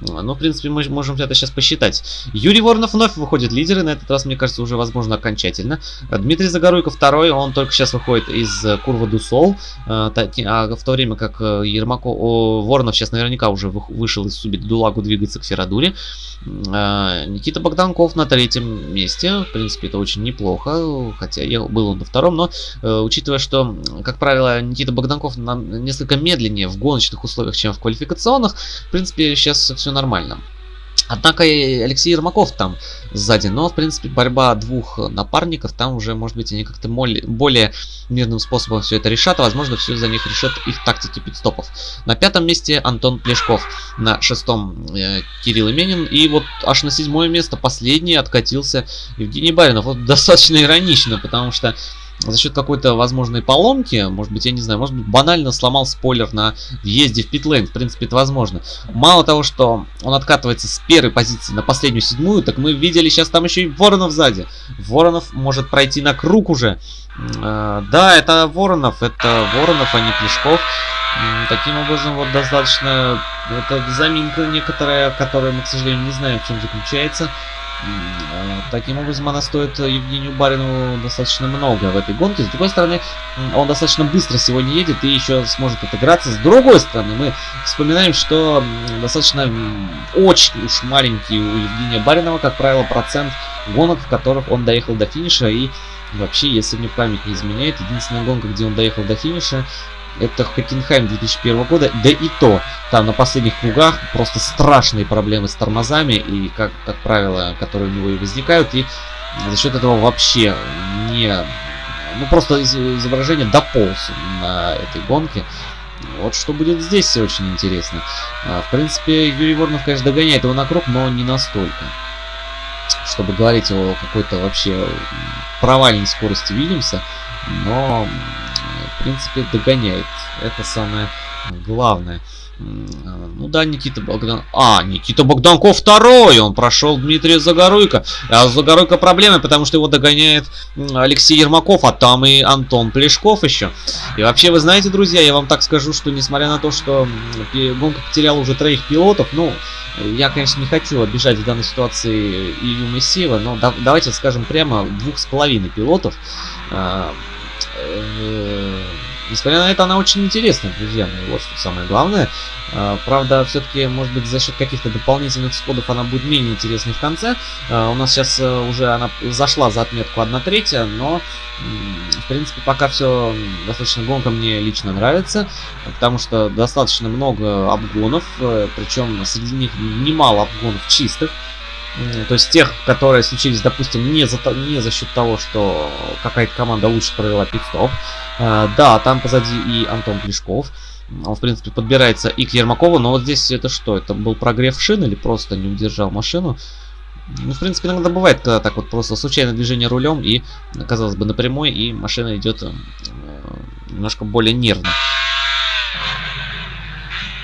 Ну, в принципе, мы можем это сейчас посчитать. Юрий Воронов вновь выходит лидеры. На этот раз, мне кажется, уже, возможно, окончательно. Дмитрий Загоруйко второй. Он только сейчас выходит из э, Курва Дусол. А, а в то время как э, Ермаков... Воронов сейчас наверняка уже вышел из Субит Дулагу, двигается к Ферадуре. Никита Богданков на третьем месте. В принципе, это очень неплохо. Хотя я был на втором. Но, э, учитывая, что, как правило, Никита Богданков несколько медленнее в гоночных условиях, чем в квалификационных, в принципе, сейчас все нормально. Однако и Алексей Ермаков там сзади, но в принципе борьба двух напарников, там уже может быть они как-то более мирным способом все это решат, а возможно все за них решат их тактики пидстопов. На пятом месте Антон Плешков, на шестом э, Кирилл Именин и вот аж на седьмое место последний откатился Евгений Баринов. Вот достаточно иронично, потому что за счет какой-то возможной поломки, может быть, я не знаю, может быть, банально сломал спойлер на въезде в питлейн, в принципе, это возможно. Мало того, что он откатывается с первой позиции на последнюю седьмую, так мы видели сейчас там еще и Воронов сзади. Воронов может пройти на круг уже. Э, да, это Воронов, это Воронов, а не Плешков. Таким образом, вот достаточно, это заминка некоторая, которая мы, к сожалению, не знаем, в чем заключается. Э, таким образом, она стоит Евгению Барину достаточно много в этой гонке. С другой стороны, он достаточно быстро сегодня едет и еще сможет отыграться. С другой стороны, мы вспоминаем, что достаточно очень уж маленький у Евгения Баринова, как правило, процент гонок, в которых он доехал до финиша. И вообще, если мне память не изменяет, единственная гонка, где он доехал до финиша, это Хокенхайм 2001 года, да и то, там на последних кругах просто страшные проблемы с тормозами, и, как, как правило, которые у него и возникают, и за счет этого вообще не... Ну, просто изображение дополз на этой гонке. Вот что будет здесь очень интересно. А, в принципе, Юрий Воронов, конечно, догоняет его на круг, но не настолько. Чтобы говорить о какой-то вообще провальной скорости Вильямса. Но в принципе, догоняет. Это самое главное. Ну да, Никита Богдан... А, Никита Богданков второй! Он прошел Дмитрия Загоруйко. А Загоруйко проблемы, потому что его догоняет Алексей Ермаков, а там и Антон Плешков еще. И вообще, вы знаете, друзья, я вам так скажу, что несмотря на то, что гонка потеряла уже троих пилотов, ну, я, конечно, не хочу обижать в данной ситуации Илью Мессиева, но да, давайте скажем прямо, двух с половиной пилотов. Э, несмотря на это, она очень интересная, друзья мои. Вот что самое главное. А, правда, все-таки, может быть, за счет каких-то дополнительных сходов она будет менее интересной в конце. А, у нас сейчас э, уже она зашла за отметку 1 третья, но, в принципе, пока все достаточно гонка мне лично нравится, потому что достаточно много обгонов, э, причем среди них немало обгонов чистых. То есть тех, которые случились, допустим, не за, не за счет того, что какая-то команда лучше провела пит-стоп. А, да, там позади и Антон Плешков. Он, в принципе, подбирается и к Ермакову, но вот здесь это что? Это был прогрев шин или просто не удержал машину? Ну, в принципе, иногда бывает, когда так вот просто случайное движение рулем и, казалось бы, напрямую, и машина идет э, немножко более нервно.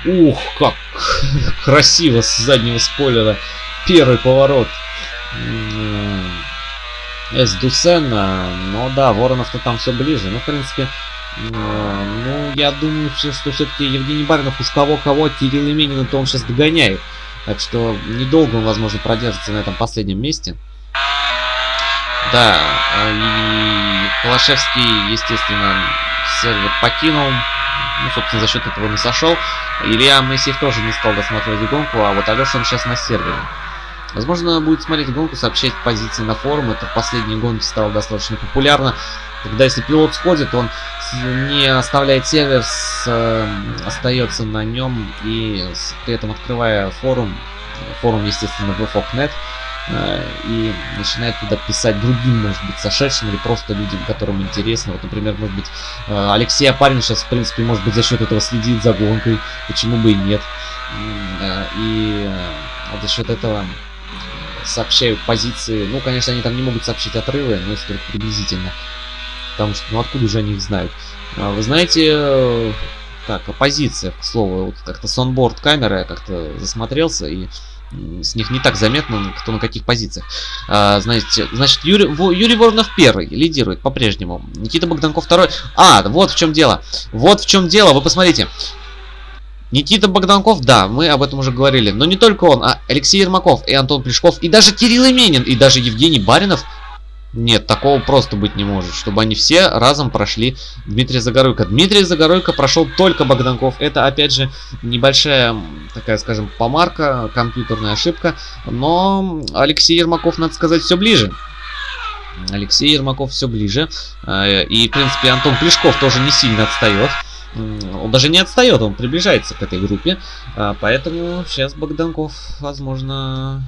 Ух, как красиво с заднего спойлера первый поворот с Дусена. Но да, Воронов-то там все ближе. Ну, в принципе, ну, я думаю, что все-таки Евгений Баринов уж кого-кого, Кирилл Именина-то он сейчас догоняет. Так что недолго он, возможно, продержится на этом последнем месте. Да, и Холошевский, естественно, сервер покинул. Ну, собственно, за счет этого не сошел. Илья Моисеев тоже не стал досматривать гонку, а вот Алеша он сейчас на сервере. Возможно, будет смотреть гонку, сообщать позиции на форум. Это в последние гонки стало достаточно популярно. Когда если пилот сходит, он не оставляет сервер, с, э, остается на нем и с, при этом открывая форум, форум, естественно, VFOC.net, э, и начинает туда писать другим, может быть, сошедшим или просто людям, которым интересно. Вот, например, может быть, э, Алексей Апарин сейчас, в принципе, может быть, за счет этого следит за гонкой, почему бы и нет. Э, и э, за счет этого сообщают позиции. Ну, конечно, они там не могут сообщить отрывы, но это только приблизительно. Потому что, ну, откуда же они их знают? А, вы знаете, так, оппозиция, к слову, вот как-то сонборд камеры как-то засмотрелся, и с них не так заметно, кто на каких позициях. А, знаете, значит, Юрий, Юрий Воронов первый лидирует по-прежнему. Никита Богданков второй. А, вот в чем дело. Вот в чем дело, вы посмотрите. Никита Богданков, да, мы об этом уже говорили. Но не только он, а Алексей Ермаков и Антон Плешков, и даже Кирилл Именин, и даже Евгений Баринов – нет, такого просто быть не может, чтобы они все разом прошли Дмитрия Загоройко. Дмитрий Загоройко прошел только Богданков. Это, опять же, небольшая, такая, скажем, помарка, компьютерная ошибка. Но Алексей Ермаков, надо сказать, все ближе. Алексей Ермаков все ближе. Э, и, в принципе, Антон Плешков тоже не сильно отстает. Он даже не отстает, он приближается к этой группе. Э, поэтому сейчас Богданков, возможно,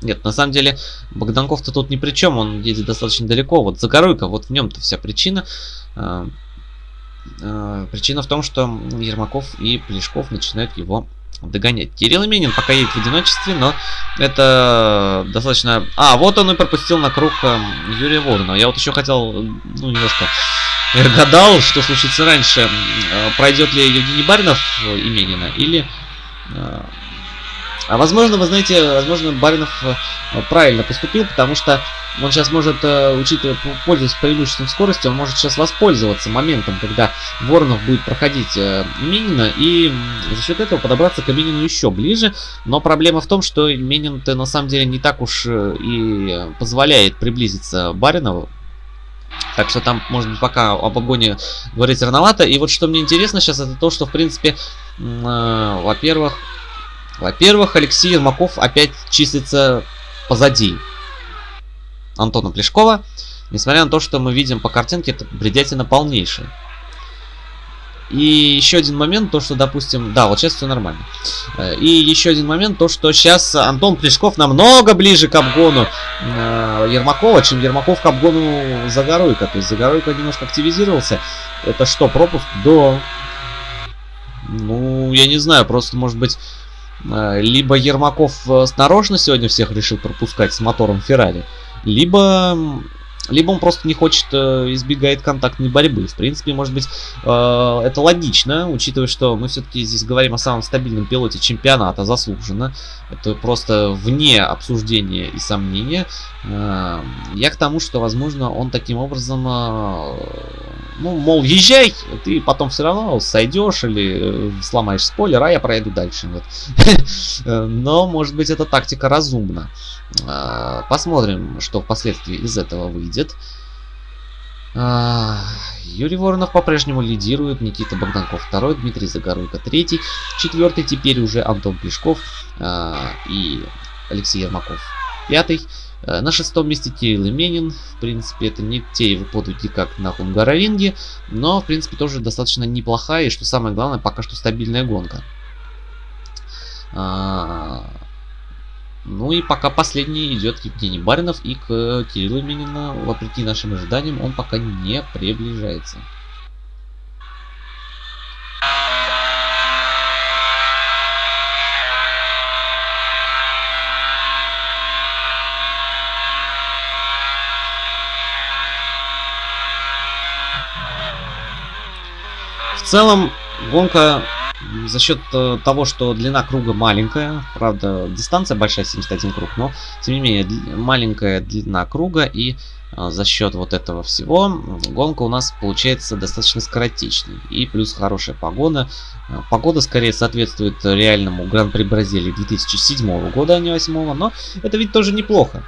нет, на самом деле, Богданков-то тут ни при чем, он едет достаточно далеко. Вот Загоройка, вот в нем-то вся причина. А, а, причина в том, что Ермаков и Плешков начинают его догонять. Кирилл Именин пока едет в одиночестве, но это достаточно... А, вот он и пропустил на круг э, Юрия Воронова. Я вот еще хотел, ну, немножко гадал, что случится раньше. Пройдет ли Евгений Баринов Именина или а возможно, вы знаете, возможно, Баринов э, правильно поступил, потому что он сейчас может, э, учитывая, пользуясь преимуществом скорости, он может сейчас воспользоваться моментом, когда Воронов будет проходить э, Минина, и за счет этого подобраться к Минину еще ближе. Но проблема в том, что Минин-то на самом деле не так уж и позволяет приблизиться Баринову. Так что там, может быть, пока об обгоне говорить рановато. И вот что мне интересно сейчас, это то, что, в принципе, э, во-первых, во-первых, Алексей Ермаков опять числится позади Антона Плешкова. Несмотря на то, что мы видим по картинке, это бредятина полнейшая. И еще один момент, то что, допустим, да, вот сейчас все нормально. Э, и еще один момент, то что сейчас Антон Плешков намного ближе к обгону э, Ермакова, чем Ермаков к обгону Загоруйка. То есть Загоруйка немножко активизировался. Это что, пропуск? Да. Ну, я не знаю, просто может быть Э, либо Ермаков нарочно сегодня всех решил пропускать с мотором Феррари, либо либо он просто не хочет, э, избегает контактной борьбы. В принципе, может быть, э, это логично, учитывая, что мы все-таки здесь говорим о самом стабильном пилоте чемпионата, заслуженно. Это просто вне обсуждения и сомнения. Э, я к тому, что, возможно, он таким образом, ну, мол, езжай, ты потом все равно сойдешь или сломаешь спойлер, а я пройду дальше. Вот. Но, может быть, эта тактика разумна. Посмотрим, что впоследствии из этого выйдет. Юрий Воронов по-прежнему лидирует, Никита Богданков второй, Дмитрий Загоруйко третий, четвертый теперь уже Антон Плешков и Алексей Ермаков пятый. На шестом месте Кирилл Именин. В принципе, это не те его подвиги, как на Хунгаровинге, но, в принципе, тоже достаточно неплохая и, что самое главное, пока что стабильная гонка. Ну и пока последний идет Евгений Баринов и к Кириллу Минина, вопреки нашим ожиданиям, он пока не приближается. Целом, гонка за счет э, того, что длина круга маленькая, правда, дистанция большая, 71 круг, но, тем не менее, маленькая длина круга, и э, за счет вот этого всего гонка у нас получается достаточно скоротечной. И плюс хорошая погода. Э, погода скорее соответствует реальному Гран-при Бразилии 2007 года, а не 2008, но это ведь тоже неплохо.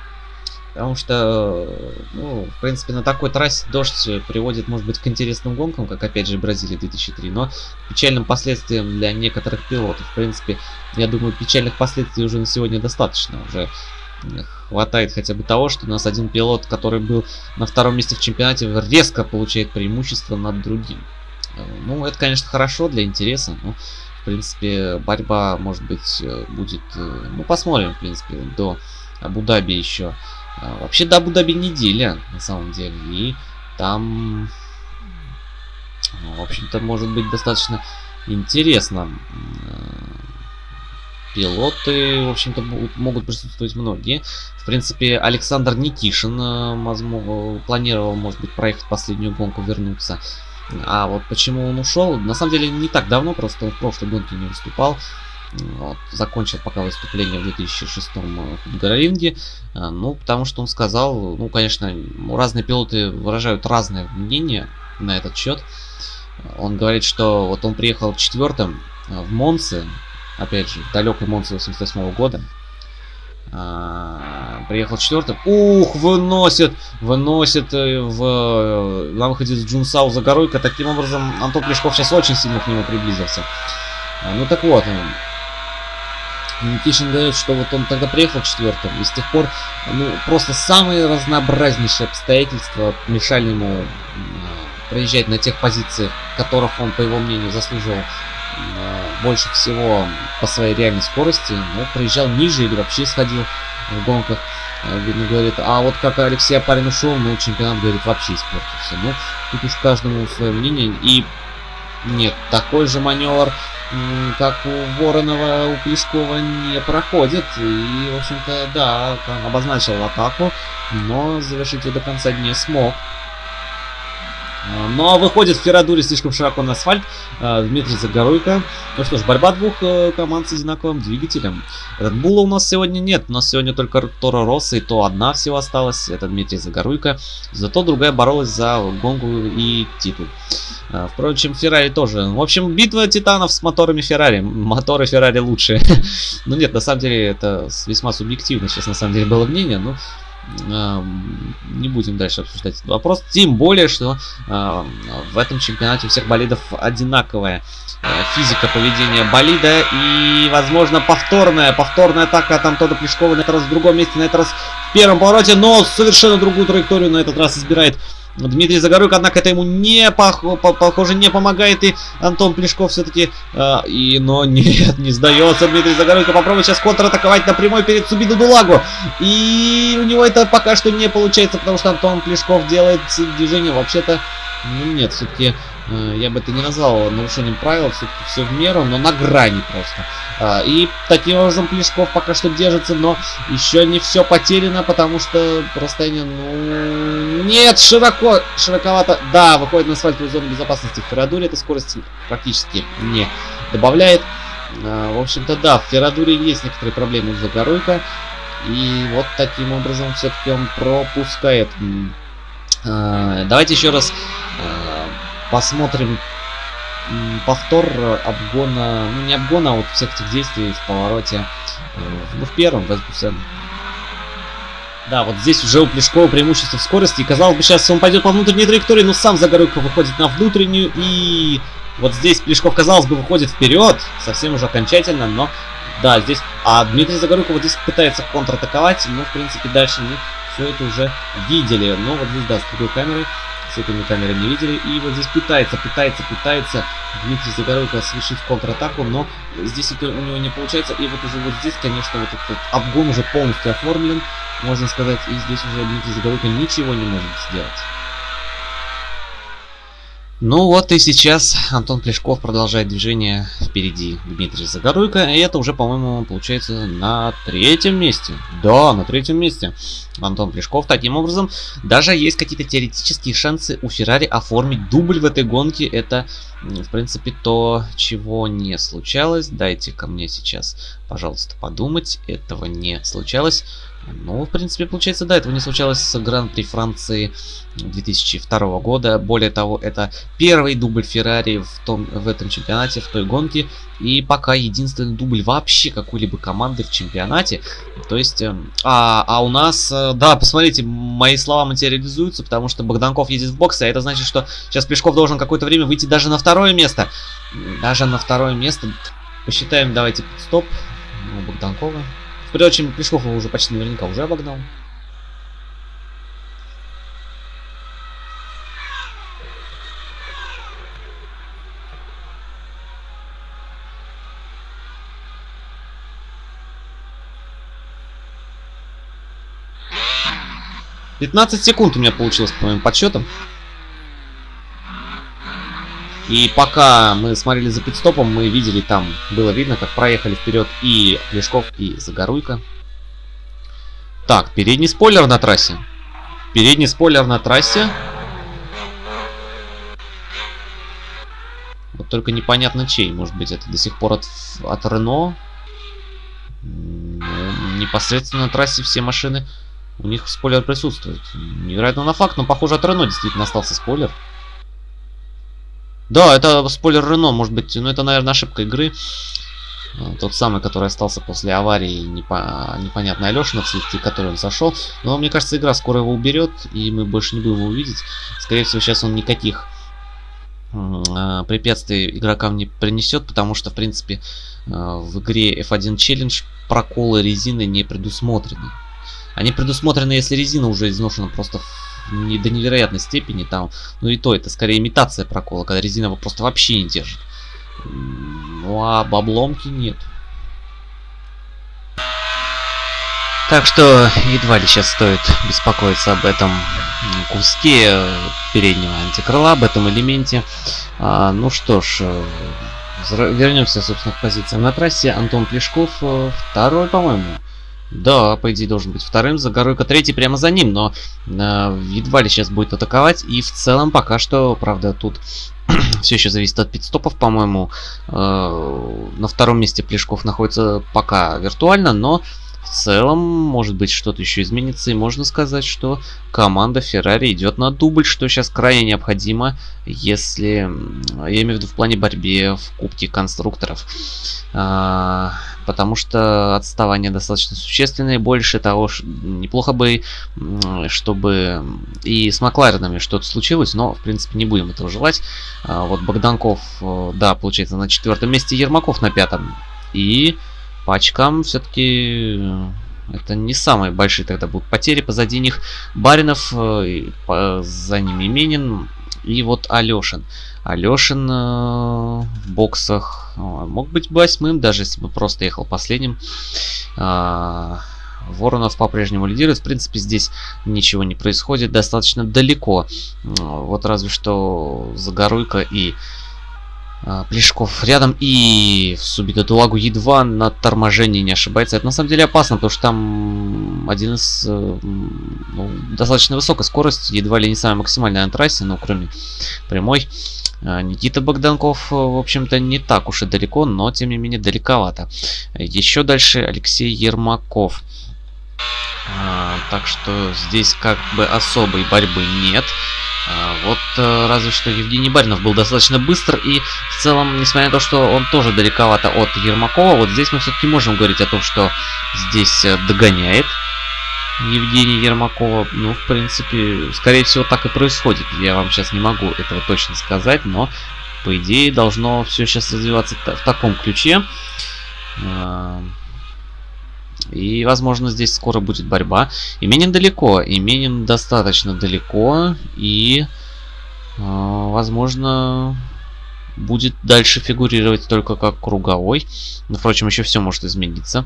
Потому что, ну, в принципе, на такой трассе дождь приводит, может быть, к интересным гонкам, как, опять же, Бразилия 2003, но печальным последствиям для некоторых пилотов. В принципе, я думаю, печальных последствий уже на сегодня достаточно. Уже хватает хотя бы того, что у нас один пилот, который был на втором месте в чемпионате, резко получает преимущество над другим. Ну, это, конечно, хорошо для интереса, но, в принципе, борьба, может быть, будет... Ну, посмотрим, в принципе, до Абу-Даби еще а, вообще до Абу-Даби неделя, на самом деле. И там, ну, в общем-то, может быть достаточно интересно. Пилоты, в общем-то, могут присутствовать многие. В принципе, Александр Никишин возможно, планировал, может быть, проехать последнюю гонку, вернуться. А вот почему он ушел, на самом деле не так давно, просто в прошлой гонке не выступал. Вот, закончил пока выступление в 2006 Гарринге. Ну, потому что он сказал, ну, конечно, разные пилоты выражают разное мнение на этот счет. Он говорит, что вот он приехал четвертым в Монце, опять же, в далекой Монце 88 года. А, приехал четвертым. Ух, выносит, выносит э, в, э, на выходе с Джунсау за горойка. Таким образом, Антон Плешков сейчас очень сильно к нему приблизился. Ну так вот, Никишин говорит, что вот он тогда приехал четвертым, и с тех пор, ну, просто самые разнообразнейшие обстоятельства мешали ему проезжать на тех позициях, которых он, по его мнению, заслуживал больше всего по своей реальной скорости, но проезжал ниже или вообще сходил в гонках. Э, видно, говорит, а вот как Алексей Апарин ушел, ну, чемпионат, говорит, вообще испортился. Ну, тут уж каждому свое мнение. И нет, такой же маневр, как у Воронова, у Плешкова не проходит. И, в общем-то, да, обозначил атаку, но завершить ее до конца не смог. А, но выходит Феррадури слишком широко на асфальт. А, Дмитрий Загоруйко. Ну что ж, борьба двух э, команд с одинаковым двигателем. Була у нас сегодня нет. У нас сегодня только Торо Росса и то одна всего осталась. Это Дмитрий Загоруйко. Зато другая боролась за гонку и титул. А, впрочем, Феррари тоже. В общем, битва титанов с моторами Феррари. Моторы Феррари лучше. ну нет, на самом деле это весьма субъективно сейчас на самом деле было мнение. Но не будем дальше обсуждать этот вопрос. Тем более, что э, в этом чемпионате у всех болидов одинаковая э, физика поведения болида и, возможно, повторная, повторная атака там Тода Плешкова на этот раз в другом месте, на этот раз в первом повороте, но совершенно другую траекторию на этот раз избирает Дмитрий Загоруйко, однако это ему не похоже не помогает. И Антон Плешков все-таки... Э, и, но нет, не сдается Дмитрий Загоруйко. Попробует сейчас контратаковать напрямую перед Субиду Дулагу. И у него это пока что не получается, потому что Антон Плешков делает движение вообще-то... Ну нет, все-таки я бы это не назвал нарушением правил, все, все в меру, но на грани просто. А, и таким образом Плешков пока что держится, но еще не все потеряно, потому что расстояние, ну... Нет, широко, широковато. Да, выходит на асфальтовую зону безопасности. В Феррадуре эта скорость практически не добавляет. А, в общем-то, да, в Феррадуре есть некоторые проблемы из-за Горуйка. И вот таким образом все-таки он пропускает. А, давайте еще раз посмотрим повтор обгона, ну не обгона, а вот всех этих действий в повороте, э, ну в первом, в Эсбусен. Да, вот здесь уже у Плешкова преимущество в скорости, и казалось бы сейчас он пойдет по внутренней траектории, но сам Загоройко выходит на внутреннюю, и вот здесь Плешков, казалось бы, выходит вперед, совсем уже окончательно, но да, здесь, а Дмитрий Загоройко вот здесь пытается контратаковать, но в принципе дальше мы все это уже видели, но вот здесь, да, с другой камерой с этими камерами не видели. И вот здесь пытается, пытается, пытается Дмитрий Загоройко совершить контратаку, но здесь это у него не получается. И вот уже вот здесь, конечно, вот этот обгон уже полностью оформлен, можно сказать. И здесь уже Дмитрий Загоройко ничего не может сделать. Ну вот и сейчас Антон Плешков продолжает движение впереди Дмитрия Загоруйко. И это уже, по-моему, получается на третьем месте. Да, на третьем месте. Антон Плешков. Таким образом, даже есть какие-то теоретические шансы у Феррари оформить дубль в этой гонке. Это, в принципе, то, чего не случалось. Дайте ко мне сейчас, пожалуйста, подумать. Этого не случалось. Ну, в принципе, получается, да, этого не случалось с Гран-при Франции 2002 года. Более того, это первый дубль Феррари в, том, в этом чемпионате, в той гонке. И пока единственный дубль вообще какой-либо команды в чемпионате. То есть, э, а, а у нас, э, да, посмотрите, мои слова материализуются, потому что Богданков едет в боксе, а это значит, что сейчас Плешков должен какое-то время выйти даже на второе место. Даже на второе место. Посчитаем, давайте, стоп. У Богданкова. Впрочем, Плешков его уже почти наверняка уже обогнал. Пятнадцать секунд у меня получилось по моим подсчетам. И пока мы смотрели за пидстопом, мы видели там, было видно, как проехали вперед и Плешков, и Загоруйка. Так, передний спойлер на трассе. Передний спойлер на трассе. Вот только непонятно чей. Может быть, это до сих пор от, от Рено? Ну, непосредственно на трассе все машины, у них спойлер присутствует. Невероятно на факт, но похоже от Рено действительно остался спойлер. Да, это спойлер Рено, может быть, ну это, наверное, ошибка игры. А, тот самый, который остался после аварии непо... непонятной Алешина, вследствие которой он сошел. Но мне кажется, игра скоро его уберет, и мы больше не будем его увидеть. Скорее всего, сейчас он никаких э, препятствий игрокам не принесет, потому что, в принципе, э, в игре F1 Challenge проколы резины не предусмотрены. Они предусмотрены, если резина уже изношена просто не до невероятной степени там, ну и то это скорее имитация прокола, когда резина его просто вообще не держит. Ну а обломки нет. Так что едва ли сейчас стоит беспокоиться об этом куске переднего антикрыла, об этом элементе. А, ну что ж, э, вернемся, собственно, к позициям на трассе. Антон Плешков э, второй, по-моему. Да, по идее должен быть вторым, Загоруйка третий прямо за ним, но э, едва ли сейчас будет атаковать. И в целом пока что, правда, тут все еще зависит от пидстопов, по-моему. Э, на втором месте Плешков находится пока виртуально, но в целом, может быть, что-то еще изменится, и можно сказать, что команда Ferrari идет на дубль, что сейчас крайне необходимо, если, я имею в виду в плане борьбе в Кубке конструкторов. А, потому что отставание достаточно существенное. Больше того, неплохо бы, чтобы и с Макларенами что-то случилось, но, в принципе, не будем этого желать. А, вот Богданков, э, да, получается, на четвертом месте, Ермаков на пятом. И по очкам все-таки э, это не самые большие тогда будут потери. Позади них Баринов, э, за ними Именин и вот Алешин. Алешин э, в боксах мог быть восьмым, даже если бы просто ехал последним. Э, Воронов по-прежнему лидирует. В принципе, здесь ничего не происходит. Достаточно далеко. Вот разве что Загоруйка и а, Плешков рядом и Субита Дулагу едва на торможении не ошибается. Это на самом деле опасно, потому что там один из э, ну, достаточно высокая скорость, едва ли не самая максимальная на трассе, но кроме прямой. А, Никита Богданков, э, в общем-то, не так уж и далеко, но тем не менее далековато. Еще дальше Алексей Ермаков. А, так что здесь как бы особой борьбы нет. А, вот э, разве что Евгений Баринов был достаточно быстр и в целом, несмотря на то, что он тоже далековато от Ермакова, вот здесь мы все-таки можем говорить о том, что здесь э, догоняет Евгений Ермакова. Ну, в принципе, скорее всего так и происходит. Я вам сейчас не могу этого точно сказать, но по идее должно все сейчас развиваться в таком ключе. А, и, возможно, здесь скоро будет борьба. Именин далеко. Именин достаточно далеко. И, э, возможно, будет дальше фигурировать только как круговой. Но, впрочем, еще все может измениться.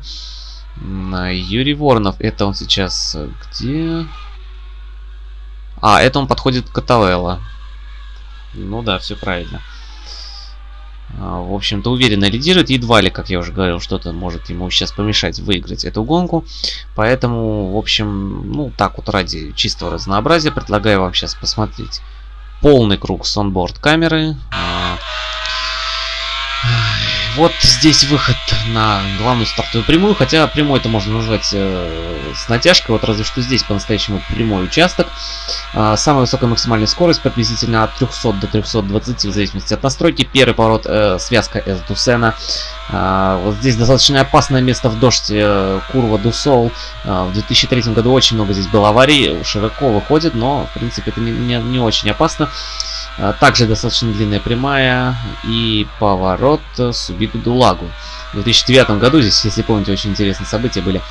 Юрий Воронов. Это он сейчас где? А, это он подходит к Катавелла. Ну да, все правильно. А, в общем-то, уверенно лидирует. Едва ли, как я уже говорил, что-то может ему сейчас помешать выиграть эту гонку. Поэтому, в общем, ну, так вот ради чистого разнообразия предлагаю вам сейчас посмотреть полный круг с онборд камеры. Вот здесь выход на главную стартовую прямую, хотя прямой это можно назвать э, с натяжкой, вот разве что здесь по-настоящему прямой участок. Э, самая высокая максимальная скорость приблизительно от 300 до 320 в зависимости от настройки. Первый поворот э, связка с Дусена. Э, вот здесь достаточно опасное место в дождь, э, курва Дусол. Э, в 2003 году очень много здесь было аварий, широко выходит, но в принципе это не, не, не очень опасно. А, также достаточно длинная прямая и поворот с убитым Дулагу. В 2009 году здесь, если помните, очень интересные события были.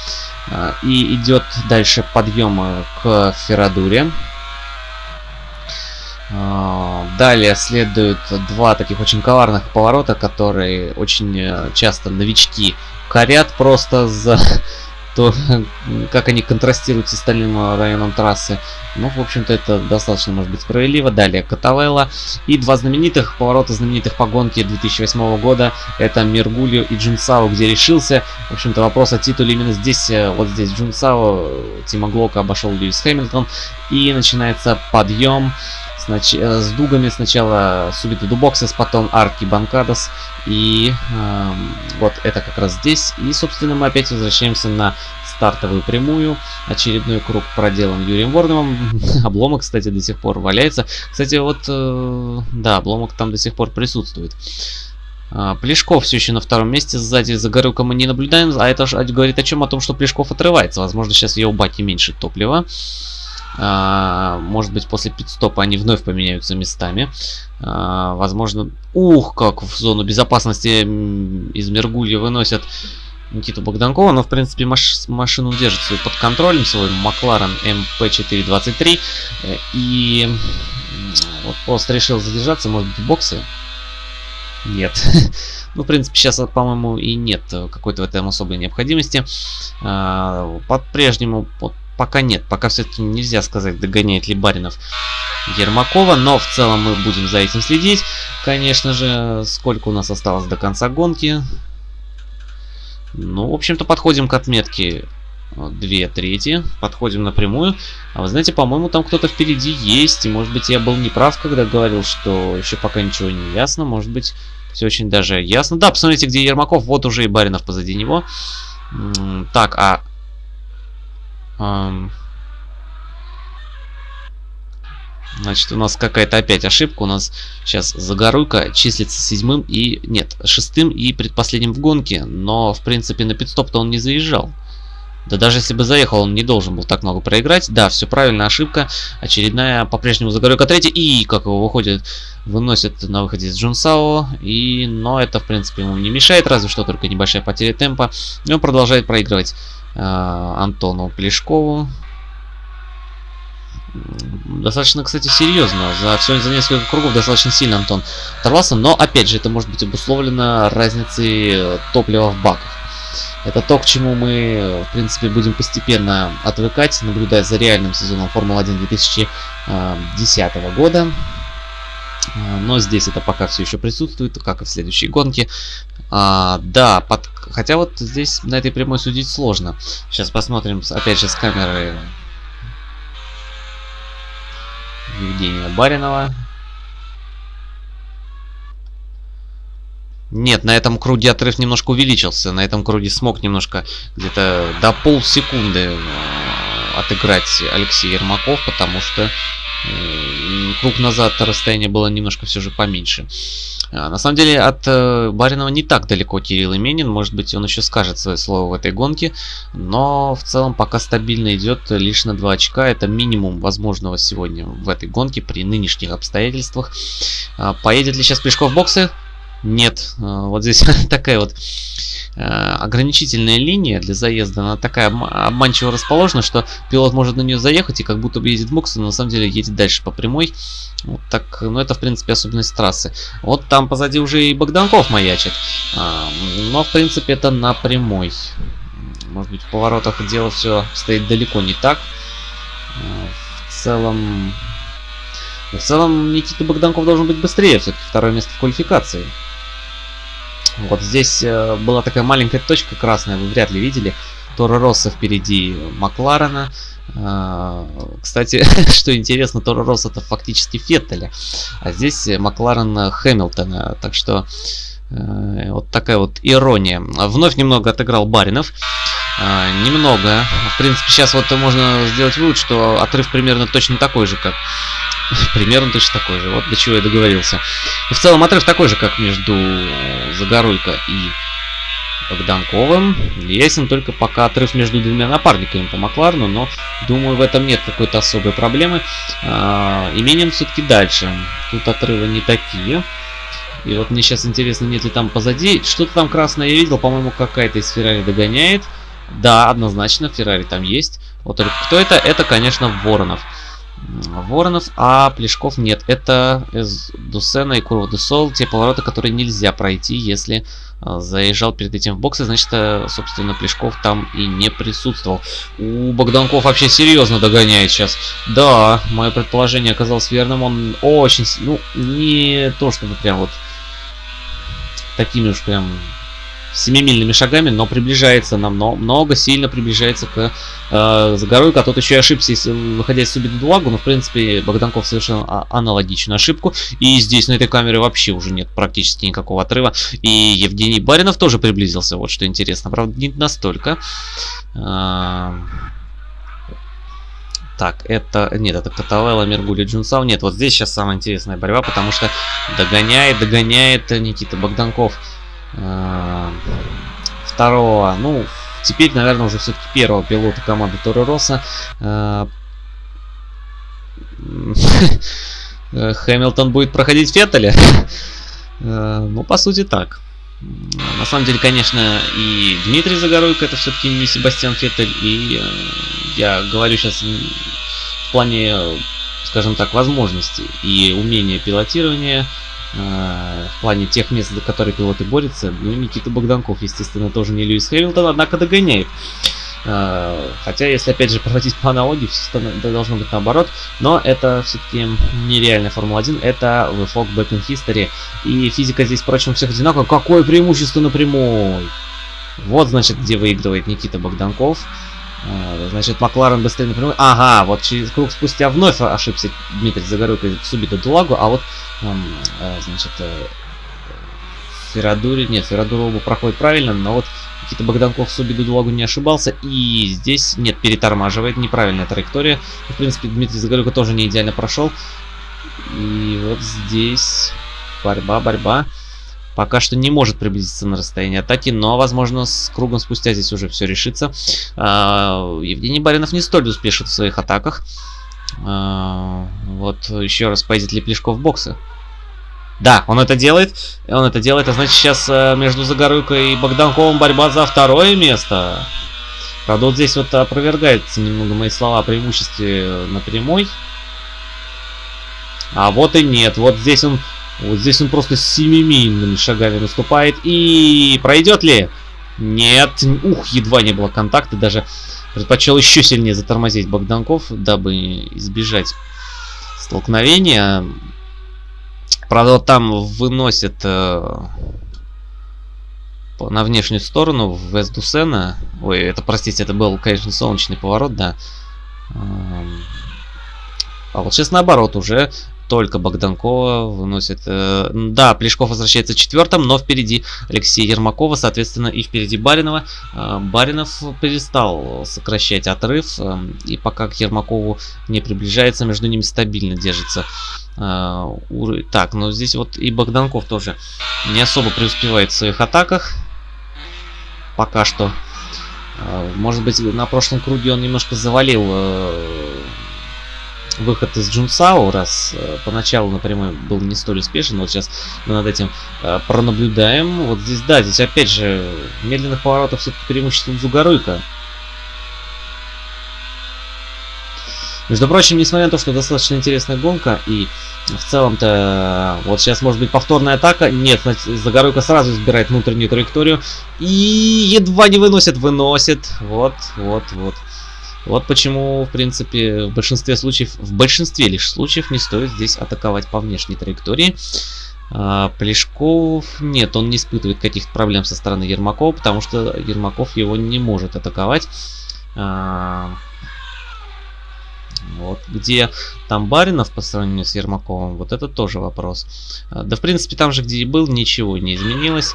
А, и идет дальше подъем э, к Феррадуре. А, далее следуют два таких очень коварных поворота, которые очень э, часто новички корят просто за то, как они контрастируют с остальным э, районом трассы. Ну, в общем-то, это достаточно, может быть, справедливо. Далее Катавелла. И два знаменитых поворота знаменитых по гонке 2008 года. Это Мергулио и Джунсао, где решился. В общем-то, вопрос о титуле именно здесь, э, вот здесь Джунсао, Тима Глока обошел Льюис Хэмилтон. И начинается подъем Снач... Э, с дугами сначала Субиты Дубоксис, потом Арки Банкадос. И э, вот это как раз здесь. И, собственно, мы опять возвращаемся на стартовую прямую. Очередной круг проделан Юрием Ворновым. обломок, кстати, до сих пор валяется. Кстати, вот, э, да, обломок там до сих пор присутствует. А, Плешков все еще на втором месте, сзади за Горюка мы не наблюдаем, а это говорит о чем? О том, что Плешков отрывается. Возможно, сейчас в его баке меньше топлива. А, может быть, после пидстопа они вновь поменяются местами. А, возможно... Ух, как в зону безопасности из Мергулья выносят Никиту Богданкова, но в принципе маш машину держит свой под контролем, свой McLaren MP4-23. Э, и вот пост решил задержаться, может быть, в боксе. Нет. ну, в принципе, сейчас, по-моему, и нет какой-то в этом особой необходимости. А, По-прежнему, вот, пока нет. Пока все-таки нельзя сказать, догоняет ли Баринов Ермакова. Но в целом мы будем за этим следить. Конечно же, сколько у нас осталось до конца гонки. Ну, в общем-то, подходим к отметке 2 трети. Подходим напрямую. А вы знаете, по-моему, там кто-то впереди есть. И, может быть, я был неправ, когда говорил, что еще пока ничего не ясно. Может быть, все очень даже ясно. Да, посмотрите, где Ермаков. Вот уже и Баринов позади него. Так, а... Значит, у нас какая-то опять ошибка. У нас сейчас Загоруйка числится седьмым и... Нет, шестым и предпоследним в гонке. Но, в принципе, на пидстоп-то он не заезжал. Да даже если бы заехал, он не должен был так много проиграть. Да, все правильно, ошибка. Очередная по-прежнему Загоруйка третья. И, как его выходит, выносит на выходе из Джунсао. И, но это, в принципе, ему не мешает, разве что только небольшая потеря темпа. И он продолжает проигрывать Антону Плешкову достаточно, кстати, серьезно. За все за несколько кругов достаточно сильно Антон оторвался. Но, опять же, это может быть обусловлено разницей топлива в баках. Это то, к чему мы, в принципе, будем постепенно отвыкать, наблюдая за реальным сезоном Формулы-1 2010 года. Но здесь это пока все еще присутствует, как и в следующей гонке. А, да, под... хотя вот здесь на этой прямой судить сложно. Сейчас посмотрим, опять же, с камеры Евгения Баринова. Нет, на этом круге отрыв немножко увеличился. На этом круге смог немножко где-то до полсекунды э, отыграть Алексей Ермаков, потому что круг назад расстояние было немножко все же поменьше. А, на самом деле от э, Баринова не так далеко Кирилл Именин, может быть он еще скажет свое слово в этой гонке, но в целом пока стабильно идет лишь на 2 очка, это минимум возможного сегодня в этой гонке при нынешних обстоятельствах. А, поедет ли сейчас Плешков в боксы? Нет, а, вот здесь такая вот Э, ограничительная линия для заезда, она такая обманчиво расположена, что пилот может на нее заехать и как будто бы едет бокс, но на самом деле едет дальше по прямой. Вот так, ну это в принципе особенность трассы. Вот там позади уже и Богданков маячит, а, но в принципе это на прямой. Может быть в поворотах дело все стоит далеко не так. Э, в целом... В целом Никита Богданков должен быть быстрее, все-таки второе место в квалификации. Вот здесь э, была такая маленькая точка красная, вы вряд ли видели. Торо Росса впереди Макларена. Э, кстати, что интересно, Торо Росса это фактически Феттеля. А здесь Макларен Хэмилтона. Так что э, вот такая вот ирония. Вновь немного отыграл Баринов. Немного. В принципе, сейчас вот можно сделать вывод, что отрыв примерно точно такой же, как Примерно точно такой же. Вот до чего я договорился. И в целом отрыв такой же, как между Загоруйко и Богданковым. Ясен только пока отрыв между двумя напарниками по Макларну, но думаю в этом нет какой-то особой проблемы. А, именем все-таки дальше. Тут отрывы не такие. И вот мне сейчас интересно, нет ли там позади. Что-то там красное я видел, по-моему, какая-то из Феррари догоняет. Да, однозначно, Феррари там есть. Вот только кто это? Это, конечно, Воронов. Воронов, а Плешков нет. Это Дусена и Курва Дусол, те повороты, которые нельзя пройти, если а, заезжал перед этим в боксы, значит, э, собственно, Плешков там и не присутствовал. У Богданков вообще серьезно догоняет сейчас. Да, мое предположение оказалось верным. Он очень, ну, не то чтобы прям вот такими уж прям семимильными шагами, но приближается намного, много, сильно приближается к э, Загоруйко. А тот еще и ошибся, выходя из Субиду Дулагу, но в принципе Богданков совершил а, аналогичную ошибку. И здесь на этой камере вообще уже нет практически никакого отрыва. И Евгений Баринов тоже приблизился, вот что интересно. Правда, не настолько. А, так, это... Нет, это Катавелла, Мергули, Джунсау. Нет, вот здесь сейчас самая интересная борьба, потому что догоняет, догоняет Никита Богданков э, второго, ну, теперь, наверное, уже все-таки первого пилота команды Торо Росса. Э, Хэмилтон будет проходить Феттеля. Э, ну, по сути, так. На самом деле, конечно, и Дмитрий Загоруйко это все-таки не Себастьян Феттель, и э, я говорю сейчас в плане, скажем так, возможностей и умения пилотирования, э, в плане тех мест, за которые пилоты борются. Ну, Никита Богданков, естественно, тоже не Льюис Хэмилтон, однако догоняет. Э, хотя, если опять же проводить по аналогии, все должно быть наоборот. Но это все-таки нереальная Формула-1, это VFOG Back in History. И физика здесь, впрочем, всех одинаковая. Какое преимущество на прямой! Вот, значит, где выигрывает Никита Богданков. Э, значит, Макларен быстрее на прямой. Ага, вот через круг спустя вновь ошибся Дмитрий Загорюк и Субита Дулагу, а вот, э, значит, Феррадури, нет, Феррадури оба проходит правильно, но вот Никита Богданков с Убиду Дулагу не ошибался. И здесь, нет, перетормаживает, неправильная траектория. В принципе, Дмитрий Загорюка тоже не идеально прошел. И вот здесь борьба, борьба. Пока что не может приблизиться на расстояние атаки, но, возможно, с кругом спустя здесь уже все решится. А, Евгений Баринов не столь успешен в своих атаках. А, вот еще раз, поедет ли Плешков в боксы? Да, он это делает. Он это делает, а значит сейчас э, между Загорюкой и Богданковым борьба за второе место. Правда, вот здесь вот опровергается немного мои слова о преимуществе на прямой. А вот и нет. Вот здесь он, вот здесь он просто семимильными шагами наступает. И пройдет ли? Нет. Ух, едва не было контакта. Даже предпочел еще сильнее затормозить Богданков, дабы избежать столкновения. Правда, там выносит э, на внешнюю сторону в Эсдусена. Ой, это, простите, это был, конечно, солнечный поворот, да. Эм, а вот сейчас наоборот уже только Богданкова выносит... Э, да, Плешков возвращается четвертым, но впереди Алексея Ермакова, соответственно, и впереди Баринова. Э, Баринов перестал сокращать отрыв, э, и пока к Ермакову не приближается, между ними стабильно держится. Так, ну здесь вот и Богданков тоже не особо преуспевает в своих атаках. Пока что. Может быть, на прошлом круге он немножко завалил... Э, выход из Джунсау, раз э, поначалу напрямую был не столь успешен, вот сейчас мы над этим э, пронаблюдаем. Вот здесь, да, здесь опять же медленных поворотов все-таки преимуществом Зугаруйка. Между прочим, несмотря на то, что достаточно интересная гонка, и в целом-то вот сейчас может быть повторная атака, нет, Загоруйка сразу избирает внутреннюю траекторию и едва не выносит, выносит, вот, вот, вот. Вот почему, в принципе, в большинстве случаев, в большинстве лишь случаев не стоит здесь атаковать по внешней траектории. А, Плешков, нет, он не испытывает каких-то проблем со стороны Ермакова, потому что Ермаков его не может атаковать. А, вот, где там Баринов по сравнению с Ермаковым, вот это тоже вопрос. А, да, в принципе, там же, где и был, ничего не изменилось.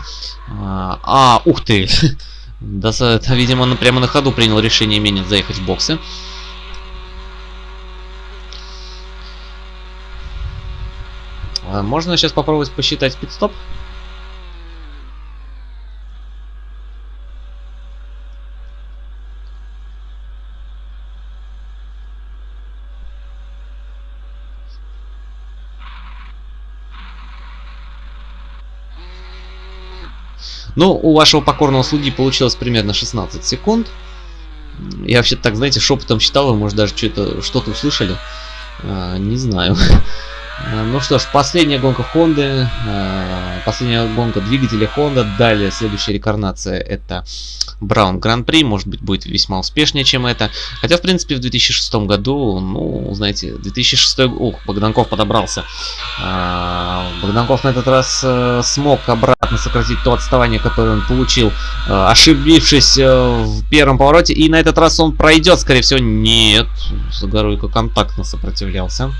А, а ух ты! Да, это, видимо, он прямо на ходу принял решение менее заехать в боксы. А, можно сейчас попробовать посчитать пит-стоп? Ну, у вашего покорного слуги получилось примерно 16 секунд. Я вообще так, знаете, шепотом считал, вы, может, даже что-то что-то услышали. А, не знаю. А, ну что ж, последняя гонка Honda, а, последняя гонка двигателя Honda, далее следующая рекарнация это Браун Гран-при, может быть будет весьма успешнее, чем это. Хотя, в принципе, в 2006 году, ну, знаете, 2006, ух, Богданков подобрался. А, Богданков на этот раз э, смог обратно сократить то отставание, которое он получил, э, ошибившись э, в первом повороте. И на этот раз он пройдет, скорее всего. Нет, Загоруйко контактно сопротивлялся.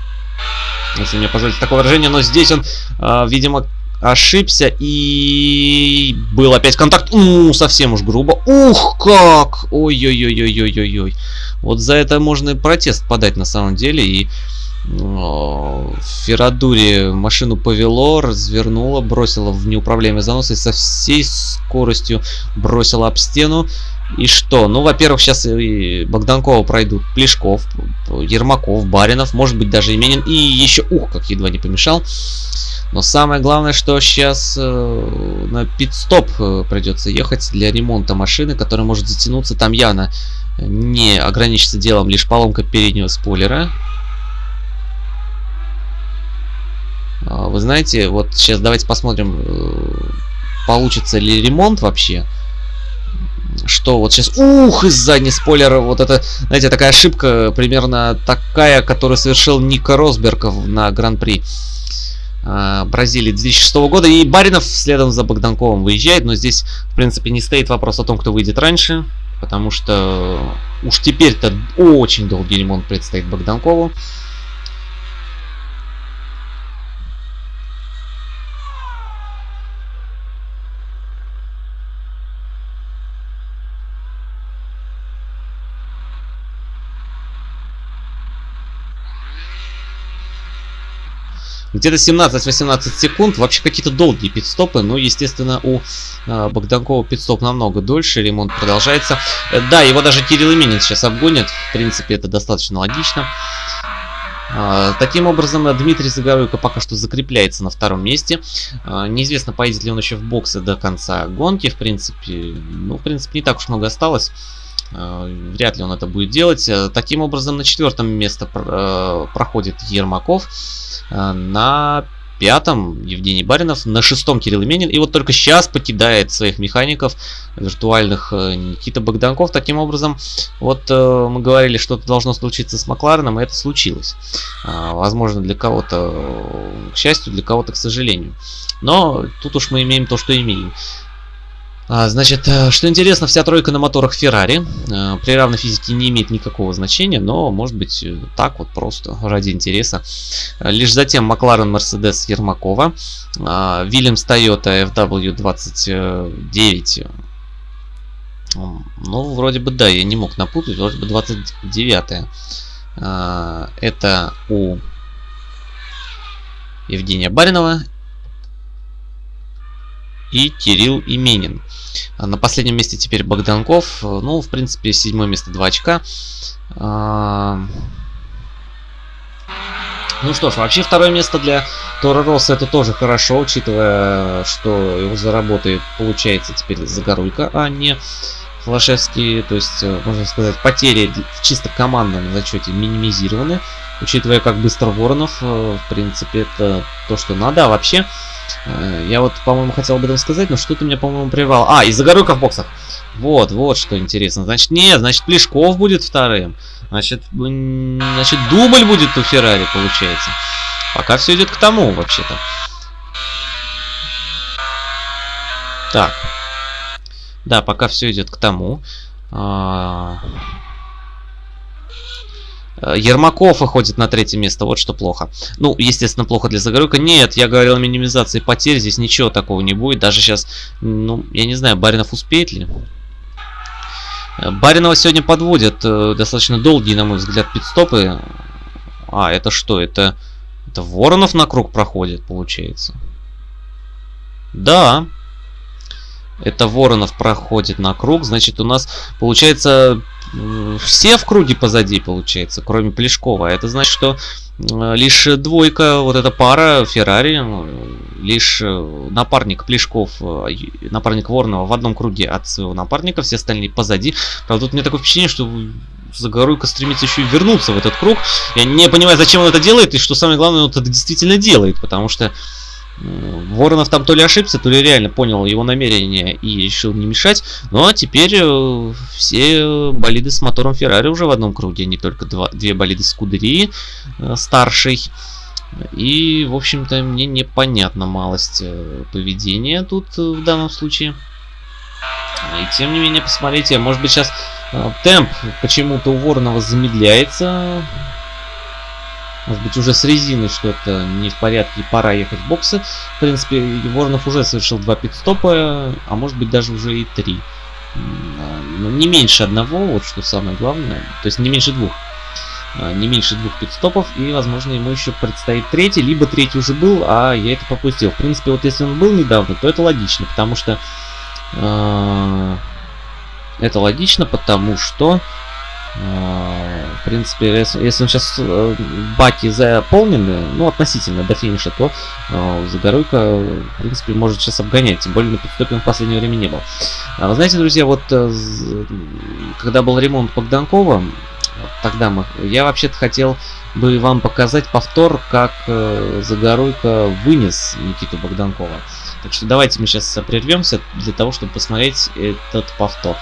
Если мне позволите такое выражение. Но здесь он, э, видимо, ошибся и был опять контакт. Ну, совсем уж грубо. Ух, как! Ой-ой-ой-ой-ой-ой-ой. Вот за это можно и протест подать на самом деле. И Ферадури машину повело, развернуло, бросило в неуправляемый занос и со всей скоростью бросило об стену. И что? Ну, во-первых, сейчас и Богданкова пройдут Плешков, Ермаков, Баринов, может быть даже Именин. И еще, ух, как едва не помешал. Но самое главное, что сейчас э, на пит-стоп э, придется ехать для ремонта машины, которая может затянуться. Там явно не ограничится делом лишь поломка переднего спойлера. А, вы знаете, вот сейчас давайте посмотрим, э, получится ли ремонт вообще. Что вот сейчас... Ух, из задний спойлер. Вот это, знаете, такая ошибка, примерно такая, которую совершил Ника Росбергов на Гран-при. А, Бразилии 2006 года. И Баринов следом за Богданковым выезжает. Но здесь, в принципе, не стоит вопрос о том, кто выйдет раньше. Потому что уж теперь-то очень долгий ремонт предстоит Богданкову. Где-то 17-18 секунд. Вообще какие-то долгие пидстопы. Но, естественно, у э, Богданкова пидстоп намного дольше. Ремонт продолжается. Э, да, его даже Кирилл Именин сейчас обгонит. В принципе, это достаточно логично. Uh, таким образом, Дмитрий Загоруйко пока что закрепляется на втором месте. Uh, неизвестно, поедет ли он еще в боксы до конца гонки. В принципе, ну, в принципе, не так уж много осталось. Uh, вряд ли он это будет делать. Таким образом, на четвертом место проходит Ермаков. Э, на пятом Евгений Баринов, на шестом Кирилл Именин. И вот только сейчас покидает своих механиков виртуальных э, Никита Богданков. Таким образом, вот э, мы говорили, что это должно случиться с Маклареном, и это случилось. Возможно, для кого-то к счастью, для кого-то к сожалению. Но тут уж мы имеем то, что имеем. А, значит, э, что интересно, вся тройка на моторах Ferrari. Э, при равной физике не имеет никакого значения, но может быть э, так вот просто, ради интереса. Лишь затем Макларен, Мерседес, Ермакова. Вильямс, Тойота, FW29. Ну, вроде бы да, я не мог напутать, вроде бы 29 Это у Евгения Баринова и Кирилл Именин. А на последнем месте теперь Богданков. Ну, в принципе, седьмое место 2 очка. А, ну что ж, вообще второе место для Тора Росса это тоже хорошо, учитывая, что его заработает, получается, теперь Загоруйка, а не Флашевский. То есть, э, можно сказать, потери в чисто командном зачете минимизированы. Учитывая, как быстро Воронов, э, в принципе, это то, что надо. А вообще, Э, я вот, по-моему, хотел об этом сказать, но что-то меня, по-моему, прервал. А, из-за горюка в боксах. Вот, вот что интересно. Значит, нет, значит, Плешков будет вторым. Значит, значит, дубль будет у Феррари, получается. Пока все идет к тому, вообще-то. Так. Да, пока все идет к тому. А... Э, Ермаков выходит на третье место, вот что плохо. Ну, естественно, плохо для Загоруйка. Нет, я говорил о минимизации потерь, здесь ничего такого не будет. Даже сейчас, ну, я не знаю, Баринов успеет ли. Э, Баринова сегодня подводят э, достаточно долгие, на мой взгляд, пидстопы. А, это что? Это, это Воронов на круг проходит, получается. Да. Это Воронов проходит на круг. Значит, у нас получается все в круге позади, получается, кроме Плешкова. Это значит, что лишь двойка, вот эта пара Феррари, лишь э, напарник Плешков, э, напарник Ворнова в одном круге от своего напарника, все остальные позади. Правда, тут у меня такое впечатление, что Загоруйка стремится еще и вернуться в этот круг. Я не понимаю, зачем он это делает, и что самое главное, он это действительно делает, потому что Воронов там то ли ошибся, то ли реально понял его намерение и решил не мешать. А теперь э, все болиды с мотором Феррари уже в одном круге, не только два, две болиды Скудерии э, старшей И, в общем-то, мне непонятна малость э, поведения тут в данном случае. И тем не менее, посмотрите, может быть сейчас темп почему-то у Воронова замедляется. Может быть уже с резиной что-то не в порядке, пора ехать в боксы. В принципе, Воронов уже совершил два пидстопа, а может быть даже уже и три. Но не меньше одного, вот что самое главное. То есть не меньше двух. А, не меньше двух пидстопов, и, возможно, ему еще предстоит третий, либо третий уже был, а я это пропустил. В принципе, вот если он был недавно, то это логично, потому что... Э, это логично, потому что... в принципе, если, если сейчас э, баки заполнены, ну, относительно до финиша, то э, Загоруйка, в принципе, может сейчас обгонять. Тем более на пидстопе он в последнее время не был. А, знаете, друзья, вот э, когда был ремонт Богданкова, тогда мы... Я вообще-то хотел бы вам показать повтор, как э, Загоруйко вынес Никиту Богданкова. Так что давайте мы сейчас прервемся для того, чтобы посмотреть этот повтор.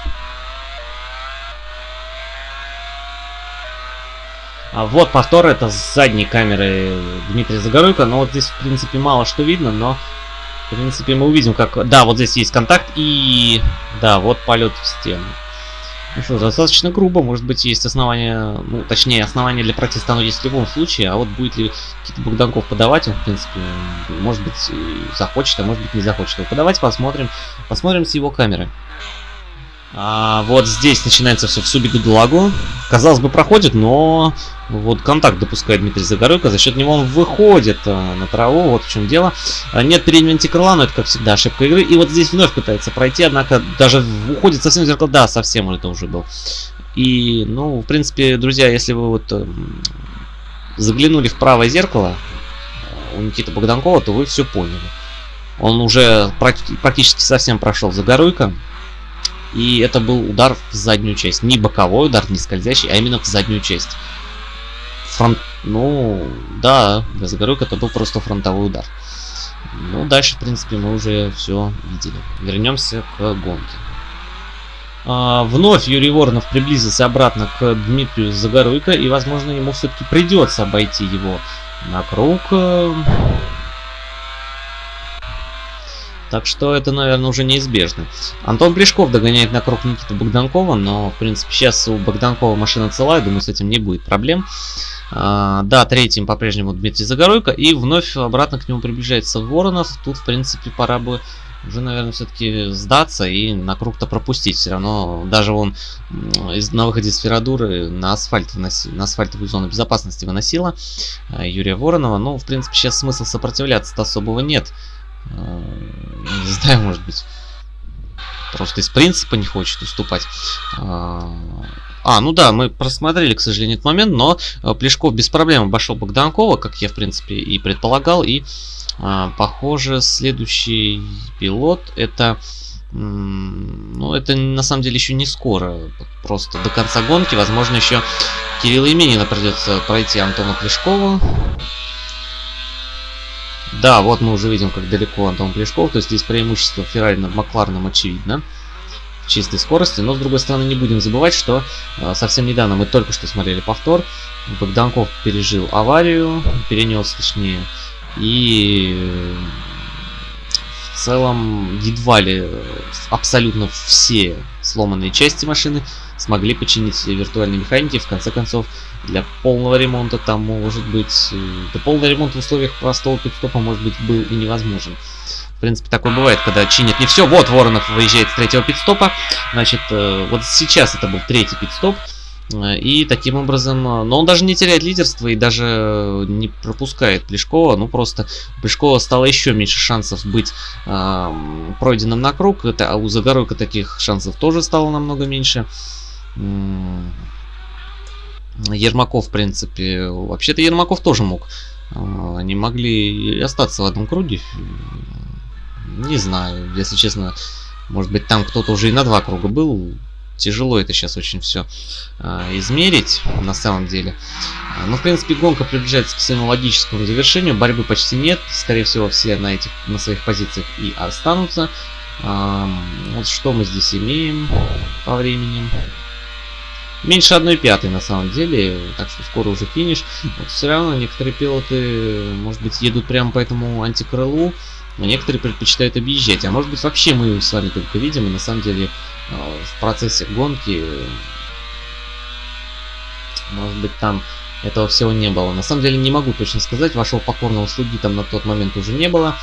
А вот повтор, это с задней камеры Дмитрия Загоруйко, но вот здесь, в принципе, мало что видно, но, в принципе, мы увидим, как... Да, вот здесь есть контакт и... Да, вот полет в стену. Ну что, достаточно грубо, может быть есть основания, ну точнее основания для протеста оно есть в любом случае, а вот будет ли какие-то Богданков подавать, он в принципе, может быть захочет, а может быть не захочет его подавать, посмотрим, посмотрим с его камеры. А, вот здесь начинается все в Субигудалагу. Казалось бы, проходит, но вот контакт допускает Дмитрий Загоройко. За счет него он выходит а, на траву. Вот в чем дело. А, нет переднего антикрыла, но это, как всегда, ошибка игры. И вот здесь вновь пытается пройти, однако даже уходит совсем зеркало. Да, совсем это уже был. И, ну, в принципе, друзья, если вы вот э, заглянули в правое зеркало у Никиты Богданкова, то вы все поняли. Он уже практически совсем прошел Загоройко. И это был удар в заднюю часть. Не боковой удар, не скользящий, а именно в заднюю часть. Фронт... Ну, да, Загоруйка это был просто фронтовой удар. Ну, дальше, в принципе, мы уже все видели. Вернемся к гонке. А, вновь Юрий Воронов приблизился обратно к Дмитрию Загоруйко, и, возможно, ему все-таки придется обойти его на круг. Так что это, наверное, уже неизбежно. Антон Плешков догоняет на круг Никиты Богданкова, но, в принципе, сейчас у Богданкова машина целая, думаю, с этим не будет проблем. А, да, третьим по-прежнему Дмитрий Загоройко, и вновь обратно к нему приближается Воронов. Тут, в принципе, пора бы уже, наверное, все-таки сдаться и на круг-то пропустить. Все равно даже он из, на выходе с Ферадуры на, асфальт на асфальтовую зону безопасности выносила а, Юрия Воронова. Ну, в принципе, сейчас смысла сопротивляться-то особого нет. Э, не знаю, может быть, просто из принципа не хочет уступать. А, а, ну да, мы просмотрели, к сожалению, этот момент, но э, Плешков без проблем обошел Богданкова, как я, в принципе, и предполагал. И, похоже, следующий пилот это... Ну, это на самом деле еще не скоро. Просто до конца гонки. Возможно, еще Кирилла Именина придется пройти Антону Плешкову. Да, вот мы уже видим, как далеко Антон Плешков. То есть здесь преимущество Феррари над Маклареном очевидно. В чистой скорости. Но, с другой стороны, не будем забывать, что э, совсем недавно мы только что смотрели повтор. Богданков пережил аварию, перенес, точнее. И э, в целом едва ли абсолютно все сломанные части машины смогли починить виртуальные механики. В конце концов, для полного ремонта там может быть... Э, для полного ремонта в условиях простого пидстопа может быть был и невозможен. В принципе, такое бывает, когда чинят не все. Вот Воронов выезжает с третьего пидстопа. Значит, э, вот сейчас это был третий пидстоп. Э, и таким образом, но он даже не теряет лидерство и даже не пропускает Плешкова. Ну просто Плешкова стало еще меньше шансов быть э, пройденным на круг. Это, а у Загоруйка таких шансов тоже стало намного меньше. Ермаков, в принципе, вообще-то Ермаков тоже мог. А, они могли остаться в одном круге. Не знаю, если честно, может быть там кто-то уже и на два круга был. Тяжело это сейчас очень все а, измерить на самом деле. Но, в принципе, гонка приближается к своему логическому завершению. Борьбы почти нет. Скорее всего, все на, этих, на своих позициях и останутся. А, вот что мы здесь имеем по времени. Меньше 1 пятой на самом деле, так что скоро уже финиш. Вот все равно некоторые пилоты, может быть, едут прямо по этому антикрылу, а некоторые предпочитают объезжать. А может быть, вообще мы с вами только видим, и на самом деле э, в процессе гонки, может быть, там этого всего не было. На самом деле не могу точно сказать, вашего покорного слуги там на тот момент уже не было.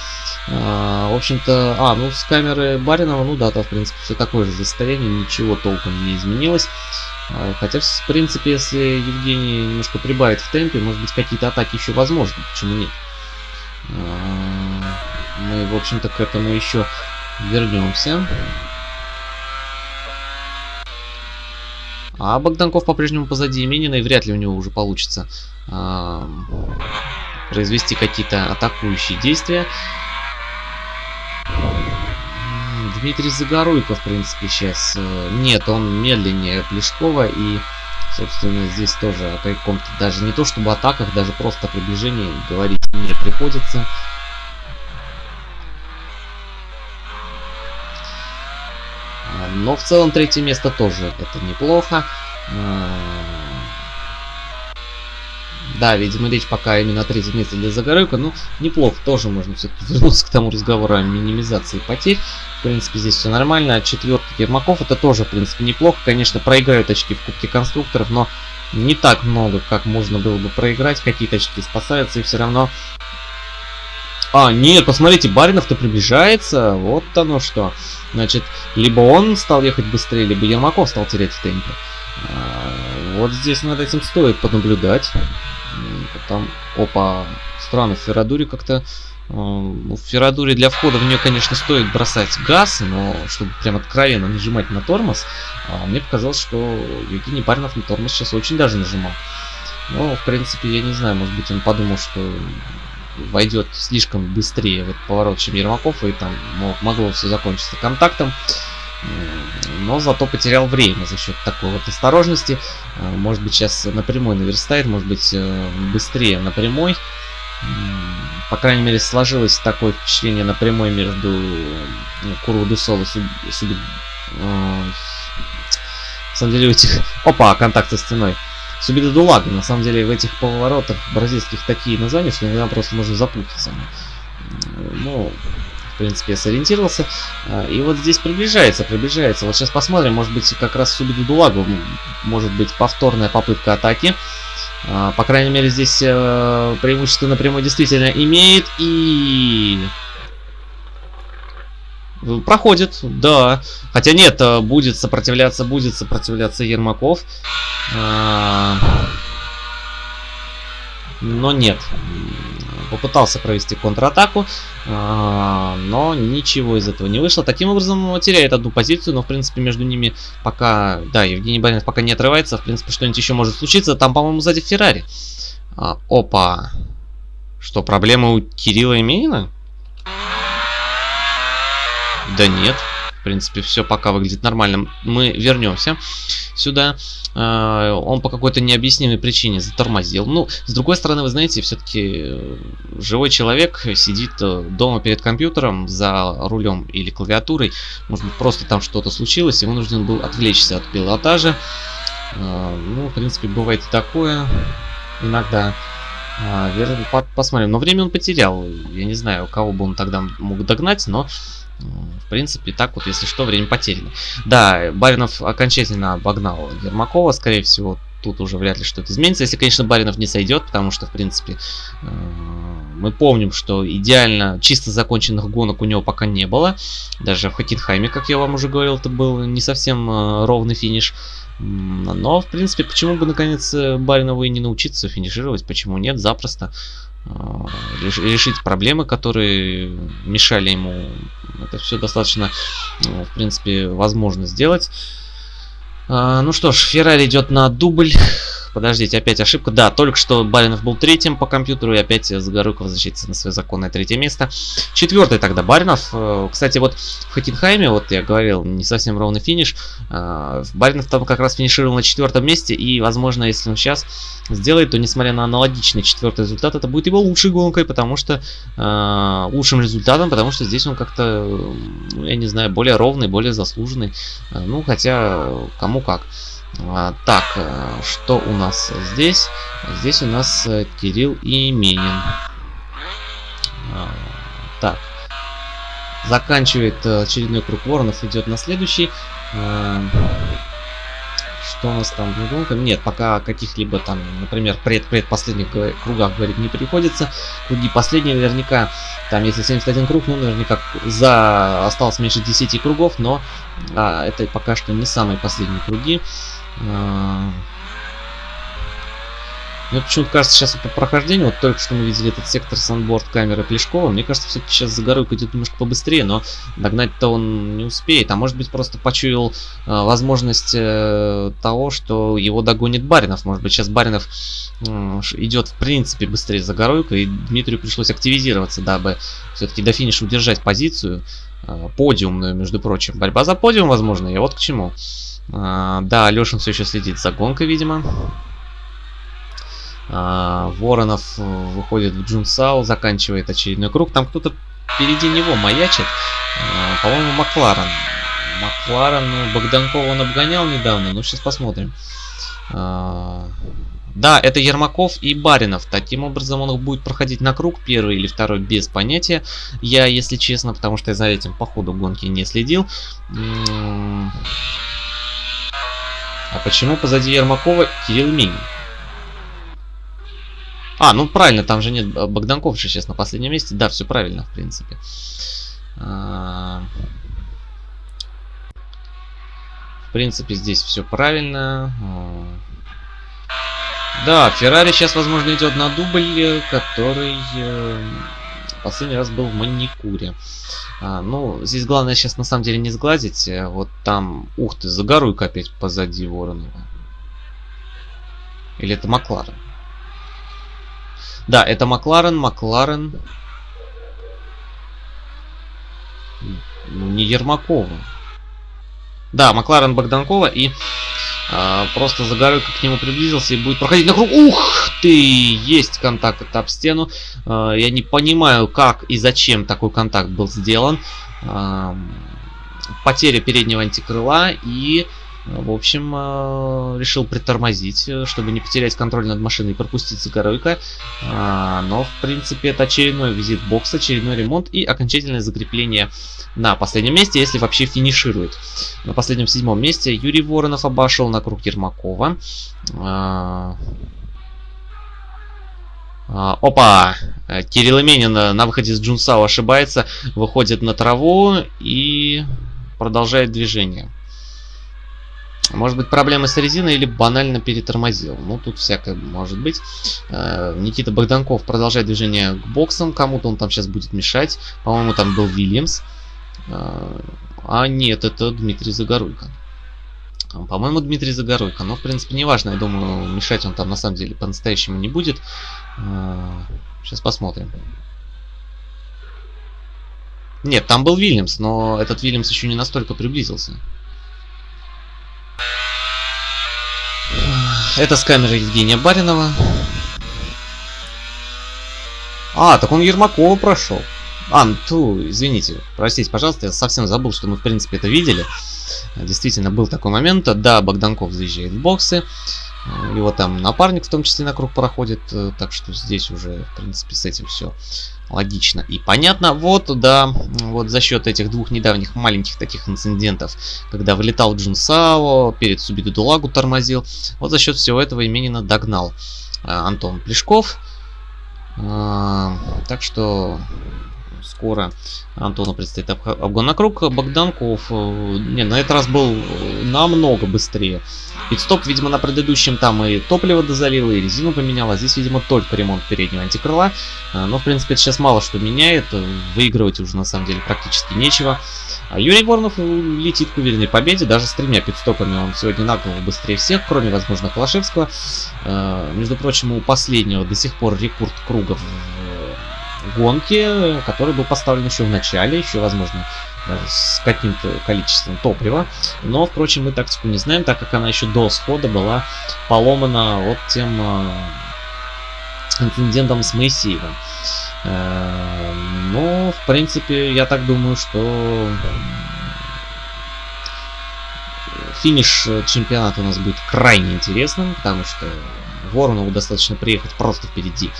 А, в общем-то, а, ну с камеры Баринова, ну да, там в принципе все такое же состояние, ничего толком не изменилось. А, хотя, в принципе, если Евгений немножко прибавит в темпе, может быть какие-то атаки еще возможны, почему нет. А, мы, в общем-то, к этому еще вернемся. А Богданков по-прежнему позади Минина, и вряд ли у него уже получится э, произвести какие-то атакующие действия. Дмитрий Загоруйко, в принципе, сейчас... Э, нет, он медленнее Плешкова, и, собственно, здесь тоже о каком-то даже не то чтобы атаках, даже просто приближении говорить не приходится. Но в целом третье место тоже это неплохо. А, да, видимо, речь пока именно о третьем месте для Загоройка. Ну, неплохо. Тоже можно все-таки вернуться к тому разговору о минимизации потерь. В принципе, здесь все нормально. Четвертый Ермаков это тоже, в принципе, неплохо. Конечно, проиграют очки в Кубке Конструкторов, но не так много, как можно было бы проиграть. Какие-то очки спасаются, и все равно а, нет, посмотрите, Баринов-то приближается. Вот оно что. Значит, либо он стал ехать быстрее, либо Ермаков стал терять в темпе. А, вот здесь над этим стоит понаблюдать. Там, опа, странно, в Феррадуре как-то... А, в Феррадуре для входа в нее, конечно, стоит бросать газ, но чтобы прям откровенно нажимать на тормоз, а, мне показалось, что Евгений Баринов на тормоз сейчас очень даже нажимал. Ну, в принципе, я не знаю, может быть, он подумал, что войдет слишком быстрее в этот поворот, чем Ермаков, и там мог, могло все закончиться контактом. Но зато потерял время за счет такой вот осторожности. А, может быть, сейчас напрямую наверстает, может быть, э, быстрее напрямой. По крайней мере, сложилось такое впечатление напрямой между ну, Курву Дусол и Суби... Э, на самом деле, у этих... Опа, контакт со стеной. Субида Дулага. На самом деле в этих поворотах бразильских такие названия, что иногда просто можно запутаться. Ну, в принципе, сориентировался. А, и вот здесь приближается, приближается. Вот сейчас посмотрим, может быть, как раз Субиду Дулагу может быть повторная попытка атаки. А, по крайней мере, здесь э, преимущество напрямую действительно имеет. И Проходит, да. Хотя нет, э, будет сопротивляться, будет сопротивляться Ермаков. А... Но нет. Попытался провести контратаку, а... но ничего из этого не вышло. Таким образом, теряет одну позицию, но в принципе между ними пока... Да, Евгений Баринов пока не отрывается. В принципе, что-нибудь еще может случиться. Там, по-моему, сзади Феррари. А, опа. Что, проблемы у Кирилла и Минина? Да нет. В принципе, все пока выглядит нормально. Мы вернемся сюда. А, он по какой-то необъяснимой причине затормозил. Ну, с другой стороны, вы знаете, все-таки э, живой человек сидит э, дома перед компьютером за рулем или клавиатурой. Может быть, просто там что-то случилось, и вынужден был отвлечься от пилотажа. А, ну, в принципе, бывает и такое иногда. А, посмотрим. Но время он потерял. Я не знаю, кого бы он тогда мог догнать, но в принципе, так вот, если что, время потеряно. Да, Баринов окончательно обогнал Ермакова, скорее всего, тут уже вряд ли что-то изменится. Если, конечно, Баринов не сойдет, потому что, в принципе, э, мы помним, что идеально чисто законченных гонок у него пока не было. Даже в Хокенхайме, как я вам уже говорил, это был не совсем э, ровный финиш. Но, в принципе, почему бы, наконец, Баринову и не научиться финишировать? Почему нет? Запросто. А, решить проблемы, которые мешали ему. Это все достаточно, ну, в принципе, возможно сделать. А, ну что ж, Феррари идет на дубль. Подождите, опять ошибка. Да, только что Баринов был третьим по компьютеру, и опять Загорюк возвращается на свое законное третье место. Четвертый тогда Баринов. Э, кстати, вот в Хокенхайме, вот я говорил, не совсем ровный финиш. Э, Баринов там как раз финишировал на четвертом месте, и, возможно, если он сейчас сделает, то, несмотря на аналогичный четвертый результат, это будет его лучшей гонкой, потому что... Э, лучшим результатом, потому что здесь он как-то, я не знаю, более ровный, более заслуженный. Ну, хотя, кому как. А, так, э, что у нас здесь? Здесь у нас э, Кирилл и Именин. А, так. Заканчивает э, очередной круг воронов, идет на следующий. Что у нас там в гонках? Нет, пока каких-либо там, например, пред-предпоследних кругах, говорить, не приходится. Круги последние наверняка, там если 71 круг, ну наверняка за осталось меньше 10 кругов, но а, это пока что не самые последние круги. А, мне почему-то кажется, сейчас по прохождению, вот только что мы видели этот сектор санборд камеры Плешкова, мне кажется, все-таки сейчас Загоруйка идет немножко побыстрее, но догнать-то он не успеет. А может быть, просто почуял э, возможность э, того, что его догонит Баринов. Может быть, сейчас Баринов э, идет в принципе быстрее Загоруйка, и Дмитрию пришлось активизироваться, дабы все-таки до финиша удержать позицию. Э, подиумную, между прочим. Борьба за подиум, возможно, и вот к чему. Э, да, Лешин все еще следит за гонкой, видимо. А, Воронов э, выходит в Джунсау, заканчивает очередной круг. Там кто-то впереди него маячит. А, По-моему, Макларен. Макларен, ну, Богданкова он обгонял недавно, ну сейчас посмотрим. А, да, это Ермаков и Баринов. Таким образом он будет проходить на круг, первый или второй, без понятия. Я, если честно, потому что я за этим по ходу гонки не следил. А почему позади Ермакова Кирилл Минин? А, ну правильно, там же нет Богданков же сейчас на последнем месте. Да, все правильно, в принципе. А, в принципе, здесь все правильно. Да, Феррари сейчас, возможно, идет на дубль, который э, последний раз был в Маникуре. А, ну, здесь главное сейчас на самом деле не сглазить. Э, вот там, ух ты, загоруй-ка опять позади Воронова. Или это Макларен? Да, это Макларен, Макларен. Ну, не Ермакова. Да, Макларен Богданкова и а, просто Загоройко к нему приблизился и будет проходить на круг. Ух ты! Есть контакт об стену. А, я не понимаю, как и зачем такой контакт был сделан. А, потеря переднего антикрыла и в общем, э, решил притормозить, э, чтобы не потерять контроль над машиной и пропустить Загоройка. А, но, в принципе, это очередной визит бокс, очередной ремонт и окончательное закрепление на последнем месте, если вообще финиширует. На последнем седьмом месте Юрий Воронов обошел на круг Ермакова. А, а, опа! Кирилл Именин на выходе с Джунсау ошибается, выходит на траву и продолжает движение. Может быть проблемы с резиной или банально перетормозил. Ну, тут всякое может быть. Э, Никита Богданков продолжает движение к боксам. Кому-то он там сейчас будет мешать. По-моему, там был Вильямс. Э, а нет, это Дмитрий Загоруйко. По-моему, Дмитрий Загоруйко. Но, в принципе, неважно. Я думаю, мешать он там на самом деле по-настоящему не будет. Сейчас э, посмотрим. Нет, там был Вильямс, но этот Вильямс еще не настолько приблизился. Это с камеры Евгения Баринова. А, так он Ермакова прошел. А, ну, ту, извините, простите, пожалуйста, я совсем забыл, что мы, в принципе, это видели. Действительно, был такой момент. Да, Богданков заезжает в боксы. Его там напарник в том числе на круг проходит. Так что здесь уже, в принципе, с этим все логично и понятно. Вот, да, вот за счет этих двух недавних маленьких таких инцидентов, когда вылетал Джун Сао, перед Субиду Дулагу тормозил, вот за счет всего этого именно догнал э, Антон Плешков. Э, так что скоро Антону предстоит обгон на круг. Богданков э, не, на этот раз был намного быстрее. Пидстоп, видимо, на предыдущем там и топливо дозалил, и резину поменял, а здесь, видимо, только ремонт переднего антикрыла. Э, но, в принципе, это сейчас мало что меняет, выигрывать уже, на самом деле, практически нечего. А Юрий Воронов летит к уверенной победе, даже с тремя пидстопами он сегодня на голову быстрее всех, кроме, возможно, Калашевского. Э, между прочим, у последнего до сих пор рекорд кругов гонки, который был поставлен еще в начале, еще, возможно, даже с каким-то количеством топлива. Но, впрочем, мы тактику не знаем, так как она еще до схода была поломана вот тем э, инцидентом с Моисеевым. Э, но, в принципе, я так думаю, что финиш чемпионата у нас будет крайне интересным, потому что Воронову достаточно приехать просто впереди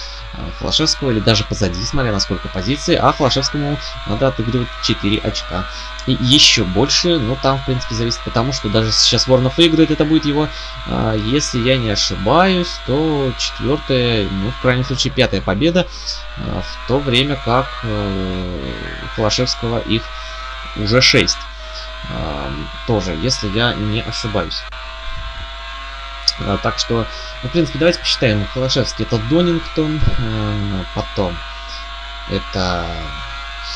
Флашевского или даже позади, смотря на сколько позиций, а Флашевскому надо отыгрывать 4 очка. И еще больше, ну там в принципе зависит потому, что даже сейчас Воронов выиграет, это будет его, а, если я не ошибаюсь, то четвертая, ну в крайнем случае пятая победа, а, в то время как э, Флашевского их уже 6. А, тоже, если я не ошибаюсь. Так что, ну, в принципе, давайте посчитаем. Холошевский это Донингтон, э, потом это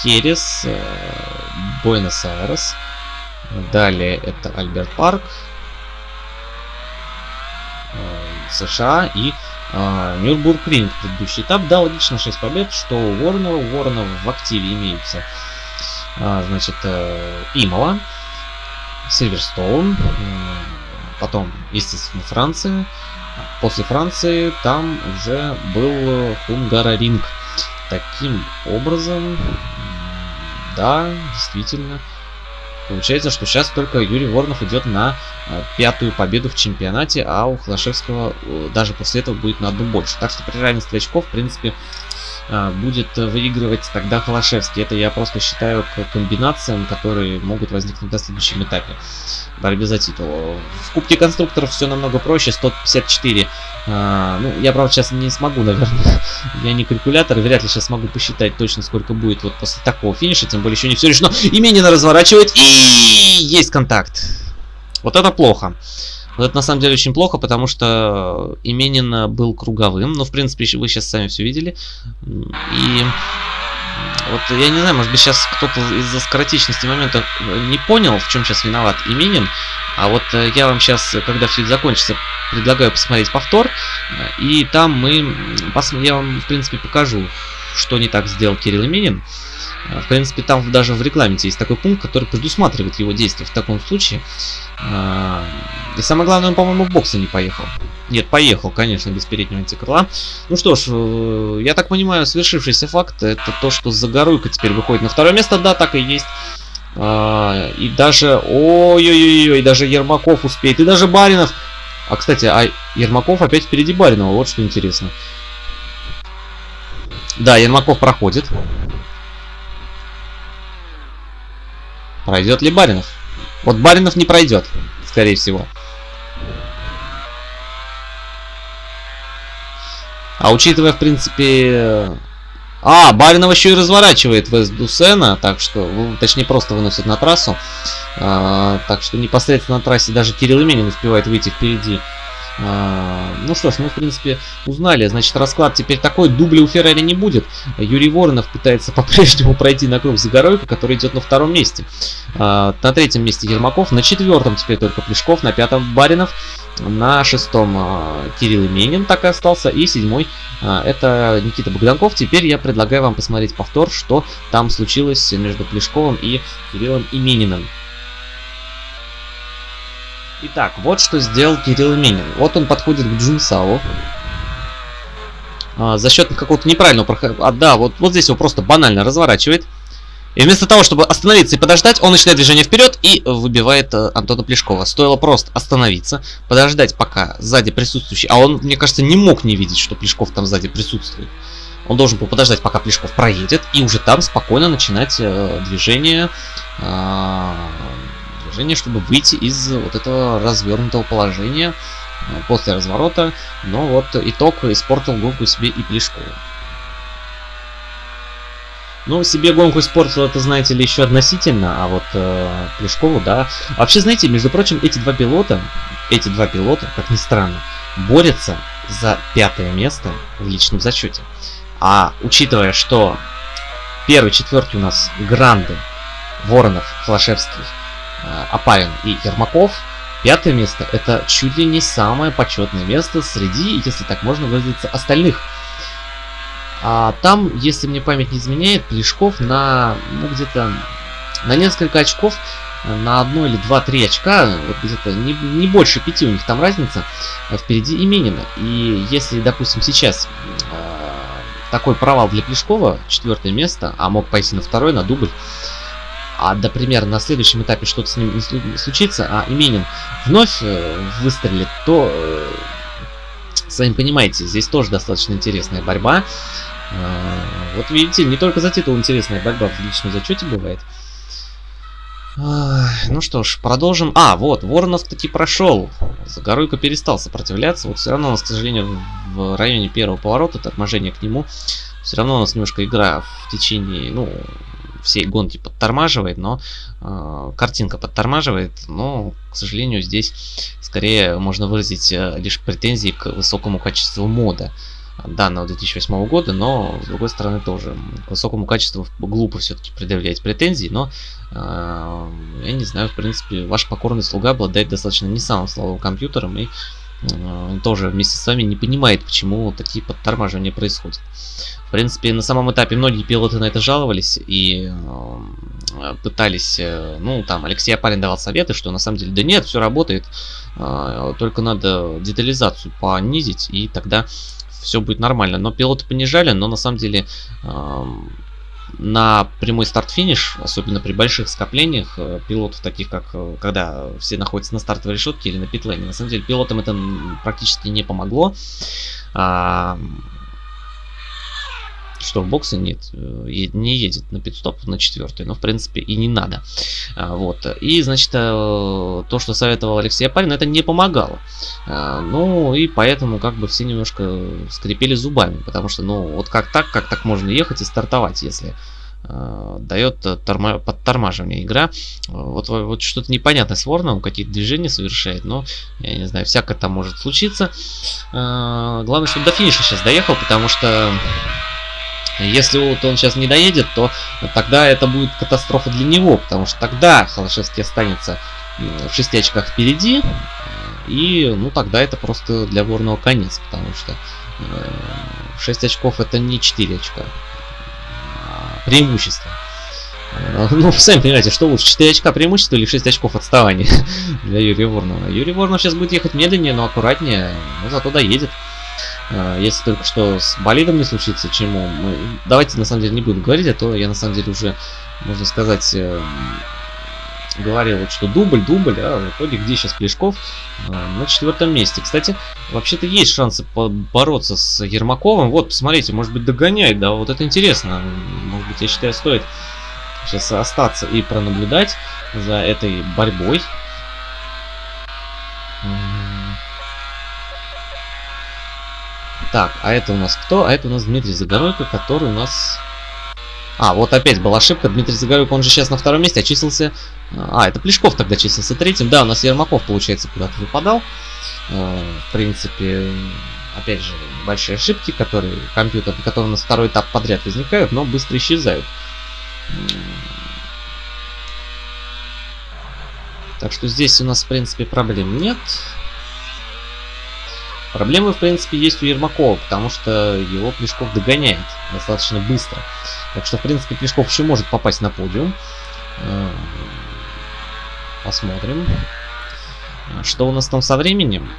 Херес, э, Буэнос-Айрес, далее это Альберт Парк, э, США и Нюрбург Ринг. Предыдущий этап, да, логично 6 побед, что у Воронова, у Воронова в активе имеются, значит, Имола, Сильверстоун, Потом, естественно, Франция. После Франции там уже был Хунгараринг. Таким образом, да, действительно, Получается, что сейчас только Юрий Воронов идет на э, пятую победу в чемпионате, а у Холошевского э, даже после этого будет на одну больше. Так что при равенстве очков, в принципе, будет выигрывать тогда Холошевский. Это я просто считаю к комбинациям, которые могут возникнуть на следующем этапе борьбе за титул. В Кубке конструкторов все намного проще, 154. А, ну, я, правда, сейчас не смогу, наверное. я не калькулятор, вряд ли сейчас смогу посчитать точно, сколько будет вот после такого финиша. Тем более еще не все решено. Именина разворачивает и есть контакт. Вот это плохо. Вот это на самом деле очень плохо, потому что Именин был круговым. Но, в принципе, вы сейчас сами все видели. И вот я не знаю, может быть сейчас кто-то из-за скоротечности момента не понял, в чем сейчас виноват Именин. А вот э, я вам сейчас, когда все это закончится, предлагаю посмотреть повтор. И там мы, я вам, в принципе, покажу, что не так сделал Кирилл Именин. В принципе, там даже в рекламе есть такой пункт, который предусматривает его действия в таком случае. И самое главное, он, по-моему, в боксе не поехал. Нет, поехал, конечно, без переднего антикрыла. Ну что ж, э, я так понимаю, свершившийся факт, это то, что Загоруйка теперь выходит на второе место. Да, так и есть. А, и даже, ой-ой-ой, даже Ермаков успеет, и даже Баринов. А, кстати, а Ермаков опять впереди Баринова, вот что интересно. Да, Ермаков проходит. Пройдет ли Баринов? Вот Баринов не пройдет, скорее всего. А учитывая, в принципе... А, Баринов еще и разворачивает Вест Дусена, так что, ну, точнее, просто выносит на трассу. А, так что непосредственно на трассе даже Кирилл Именин успевает выйти впереди. А, ну что ж, мы в принципе узнали. Значит, расклад теперь такой. Дубля у Феррари не будет. Юрий Воронов пытается по-прежнему пройти на круг Загоройко, который идет на втором месте. А, на третьем месте Ермаков. На четвертом теперь только Плешков. На пятом Баринов. На шестом а, Кирилл Именин так и остался. И седьмой это Никита Богданков. Теперь я предлагаю вам посмотреть повтор, что там случилось между Плешковым и Кириллом Имениным. Итак, вот что сделал Кирилл Минин. Вот он подходит к Джунсау. А, за счет какого-то неправильного прохода... А, да, вот, вот здесь его просто банально разворачивает. И вместо того, чтобы остановиться и подождать, он начинает движение вперед и выбивает э, Антона Плешкова. Стоило просто остановиться, подождать, пока сзади присутствующий... А он, мне кажется, не мог не видеть, что Плешков там сзади присутствует. Он должен был подождать, пока Плешков проедет, и уже там спокойно начинать э, движение... Э, движение, чтобы выйти из вот этого развернутого положения э, после разворота. Но вот итог испортил гонку себе и Плешкову. Ну, себе гонку испортил, это, знаете ли, еще относительно, а вот э, Плешкову, да. Вообще, знаете, между прочим, эти два пилота, эти два пилота, как ни странно, борются за пятое место в личном зачете. А учитывая, что первый, четвертый у нас Гранды, Воронов, Флашевский, Э, Апарин и Ермаков. Пятое место это чуть ли не самое почетное место среди, если так можно выразиться, остальных. А там, если мне память не изменяет, Плешков на, ну, где-то на несколько очков, на одно или два-три очка, вот где-то не, не больше пяти у них там разница, э, впереди Именина. И если, допустим, сейчас э, такой провал для Плешкова, четвертое место, а мог пойти на второй, на дубль, а, например, на следующем этапе что-то с ним не случится, а Именин вновь э, выстрелит, то, э, сами понимаете, здесь тоже достаточно интересная борьба. Э, вот видите, не только за титул интересная борьба в личном зачете бывает. Ну что ж, продолжим. А, вот, Воронов таки прошел. Загоруйко перестал сопротивляться. Вот все равно у нас, к сожалению, в районе первого поворота, торможения к нему, все равно у нас немножко игра в течение, ну, всей гонки подтормаживает, но э, картинка подтормаживает, но, к сожалению, здесь скорее можно выразить э, лишь претензии к высокому качеству мода данного 2008 года, но с другой стороны тоже к высокому качеству глупо все-таки предъявлять претензии, но э, я не знаю, в принципе, ваш покорный слуга обладает достаточно не самым слабым компьютером и э, тоже вместе с вами не понимает, почему такие подтормаживания происходят. В принципе, на самом этапе многие пилоты на это жаловались и э, пытались, э, ну, там, Алексей Апарин давал советы, что на самом деле, да нет, все работает, э, только надо детализацию понизить, и тогда все будет нормально. Но пилоты понижали, но на самом деле э, на прямой старт-финиш, особенно при больших скоплениях э, пилотов, таких как э, когда все находятся на стартовой решетке или на питлейне, на самом деле пилотам это практически не помогло. А, что в боксе нет, э, не едет на пидстоп на четвертый, но в принципе и не надо. А, вот. И значит, э, то, что советовал Алексей Апарин, это не помогало. А, ну и поэтому как бы все немножко скрипели зубами, потому что, ну, вот как так, как так можно ехать и стартовать, если э, дает торма подтормаживание игра. Вот, вот что-то непонятное с Вороном, какие-то движения совершает, но я не знаю, всякое там может случиться. Главное, чтобы до финиша сейчас доехал, потому что если вот он сейчас не доедет, то тогда это будет катастрофа для него, потому что тогда Холошевский останется в 6 очках впереди, и ну тогда это просто для Ворного конец, потому что 6 э, очков это не 4 очка, а преимущество. Э, ну, сами понимаете, что лучше, 4 очка преимущества или 6 очков отставания для Юрия Ворнова. Юрий Ворнов сейчас будет ехать медленнее, но аккуратнее, но зато доедет. А, если только что с болидом не случится, чему мы... Давайте на самом деле не будем говорить, а то я на самом деле уже, можно сказать, э, говорил, вот, что дубль, дубль, а в итоге где сейчас Плешков? А, на четвертом месте. Кстати, вообще-то есть шансы бороться с Ермаковым. Вот, посмотрите, может быть догоняет, да, вот это интересно. Может быть, я считаю, стоит сейчас остаться и пронаблюдать за этой борьбой. Так, а это у нас кто? А это у нас Дмитрий Загоройко, который у нас... А, вот опять была ошибка. Дмитрий Загоройко, он же сейчас на втором месте, очистился... А, это Плешков тогда числился третьим. Да, у нас Ермаков, получается, куда-то выпадал. Э, в принципе, опять же, большие ошибки, которые компьютер, которые у нас второй этап подряд возникают, но быстро исчезают. Так что здесь у нас, в принципе, проблем нет. Проблемы, в принципе, есть у Ермакова, потому что его Плешков догоняет достаточно быстро. Так что, в принципе, Плешков еще может попасть на подиум. Э, посмотрим. Что у нас там со временем?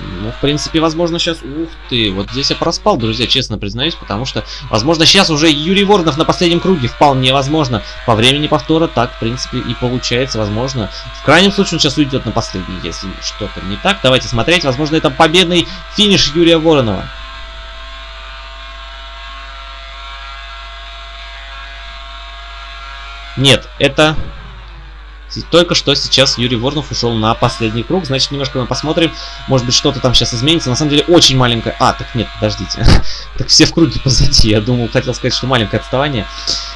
Ну, в принципе, возможно, сейчас... Ух ты, вот здесь я проспал, друзья, честно признаюсь, потому что, возможно, сейчас уже Юрий Воронов на последнем круге. Вполне возможно. По времени повтора так, в принципе, и получается. Возможно, в крайнем случае он сейчас уйдет на последний, если что-то не так. Давайте смотреть. Возможно, это победный финиш Юрия Воронова. Нет, это только что сейчас Юрий Воронов ушел на последний круг. Значит, немножко мы посмотрим. Может быть, что-то там сейчас изменится. На самом деле, очень маленькое... А, так нет, подождите. так все в круге позади. Я думал, хотел сказать, что маленькое отставание.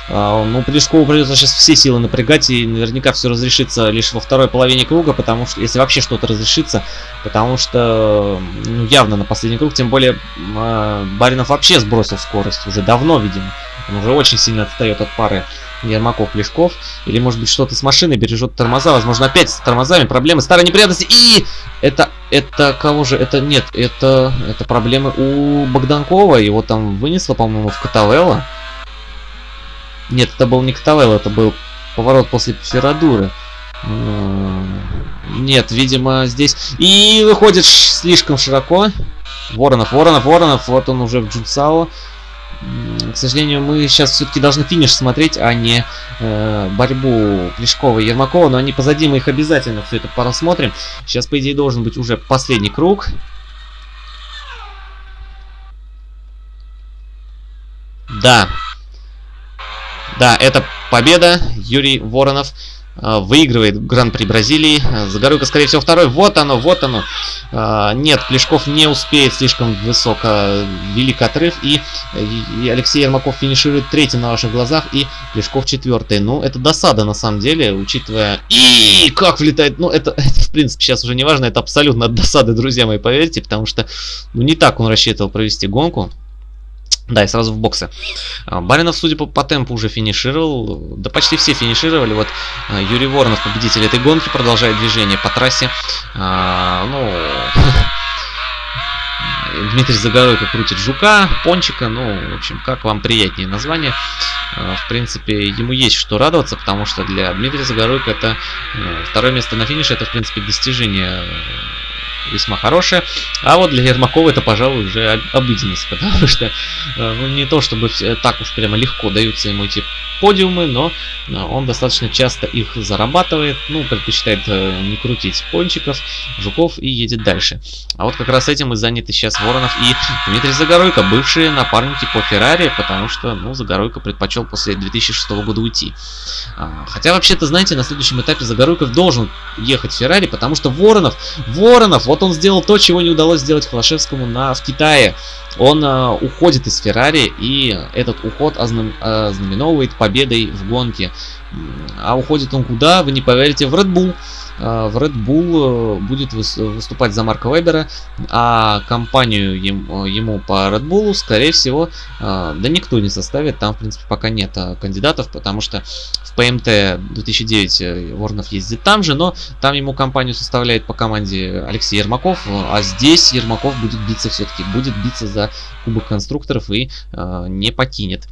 А, ну, Плешкову придется сейчас все силы напрягать. И наверняка все разрешится лишь во второй половине круга. Потому что, если вообще что-то разрешится. Потому что, ну, явно на последний круг. Тем более, э, Баринов вообще сбросил скорость. Уже давно, видимо. Он уже очень сильно отстает от пары Ермаков, Плешков. Или, может быть, что-то с машиной бережет тормоза. Возможно, опять с тормозами проблемы. Старые неприятности. И это, это кого же? Это нет, это, это проблемы у Богданкова. Его там вынесло, по-моему, в Катавелла. Нет, это был не Катавелла, это был поворот после Феррадуры. Нет, видимо, здесь... И выходит слишком широко. Воронов, Воронов, Воронов. Вот он уже в Джунсао. К сожалению, мы сейчас все-таки должны финиш смотреть, а не э, борьбу Плешкова и Ермакова. Но они позади, мы их обязательно все это посмотрим. Сейчас, по идее, должен быть уже последний круг. Да. Да, это победа. Юрий Воронов выигрывает Гран-при Бразилии. Загоруйка, скорее всего, второй. Вот оно, вот оно. Э, нет, Плешков не успеет, слишком высоко, велик отрыв. И, Алексей Ермаков финиширует третьим на ваших глазах, и Плешков четвертый. Ну, это досада, на самом деле, учитывая... И как влетает... Ну, это, это, в принципе, сейчас уже не важно, это абсолютно от досады, друзья мои, поверьте, потому что, ну, не так он рассчитывал провести гонку. Да, и сразу в боксы. А, Баринов, судя по, по темпу, уже финишировал. Да почти все финишировали. Вот а, Юрий Воронов, победитель этой гонки, продолжает движение по трассе. А, ну... Дмитрий Загоройко крутит Жука, Пончика, ну, в общем, как вам приятнее название. А, в принципе, ему есть что радоваться, потому что для Дмитрия Загоройко это второе место на финише, это, в принципе, достижение весьма хорошая. А вот для Ермакова это, пожалуй, уже обыденность, потому что э, ну, не то чтобы так уж прямо легко даются ему эти подиумы, но э, он достаточно часто их зарабатывает, ну, предпочитает э, не крутить пончиков, жуков и едет дальше. А вот как раз этим и заняты сейчас Воронов и Дмитрий Загоройко, бывшие напарники по Феррари, потому что, ну, Загоройко предпочел после 2006 года уйти. А, хотя, вообще-то, знаете, на следующем этапе Загоройков должен ехать в Феррари, потому что Воронов, Воронов, вот он сделал то, чего не удалось сделать Холошевскому на, в Китае. Он э, уходит из Феррари, и этот уход ознам, ознаменовывает победой в гонке. А уходит он куда? Вы не поверите, в Red Bull. Э, в Red Bull э, будет выступать за Марка Вебера, а компанию ему по Red Bull, скорее всего, э, да никто не составит. Там, в принципе, пока нет кандидатов, потому что в ПМТ 2009 Воронов ездит там же, но там ему компанию составляет по команде Алексей Ермаков, а здесь Ермаков будет биться все-таки, будет биться за Кубок конструкторов и не покинет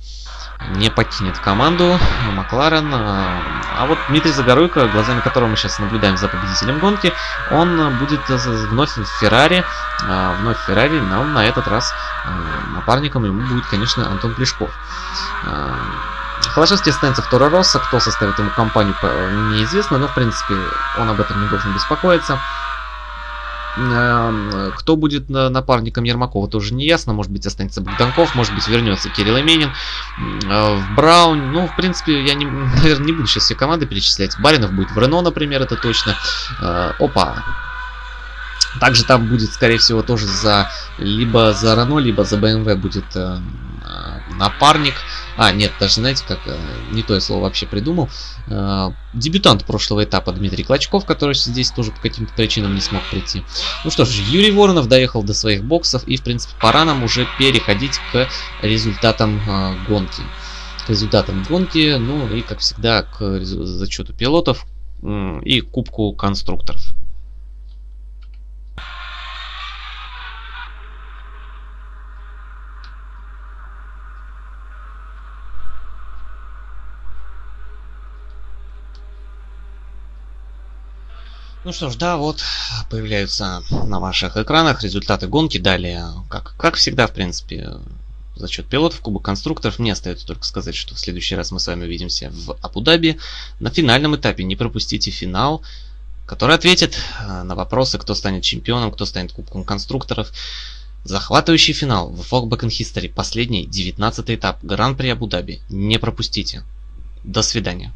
не покинет команду Макларен. А, а вот Дмитрий Загоруйко, глазами которого мы сейчас наблюдаем за победителем гонки, он будет вновь в Феррари. А, вновь в Феррари, но на этот раз а, напарником ему будет, конечно, Антон Плешков. Холошевский останется второй раз, кто составит ему компанию, неизвестно, но в принципе он об этом не должен беспокоиться. Кто будет напарником Ермакова, тоже не ясно. Может быть, останется Богданков, может быть, вернется Кирилл Именин. Э, в Браун, ну, в принципе, я, не, наверное, не буду сейчас все команды перечислять. Баринов будет в Рено, например, это точно. Э, опа, также там будет, скорее всего, тоже за либо за Рено, либо за BMW будет напарник. А, нет, даже знаете, как э, не то я слово вообще придумал. Э, дебютант прошлого этапа Дмитрий Клочков, который здесь тоже по каким-то причинам не смог прийти. Ну что ж, Юрий Воронов доехал до своих боксов и, в принципе, пора нам уже переходить к результатам э, гонки. К результатам гонки, ну и, как всегда, к зачету пилотов и кубку конструкторов. Ну что ж, да, вот появляются на ваших экранах результаты гонки. Далее, как, как всегда, в принципе, за счет пилотов, Кубок конструкторов. Мне остается только сказать, что в следующий раз мы с вами увидимся в Абу-Даби. На финальном этапе не пропустите финал, который ответит э, на вопросы, кто станет чемпионом, кто станет Кубком конструкторов. Захватывающий финал в Folk Back in History, последний, 19 этап, Гран-при Абу-Даби. Не пропустите. До свидания.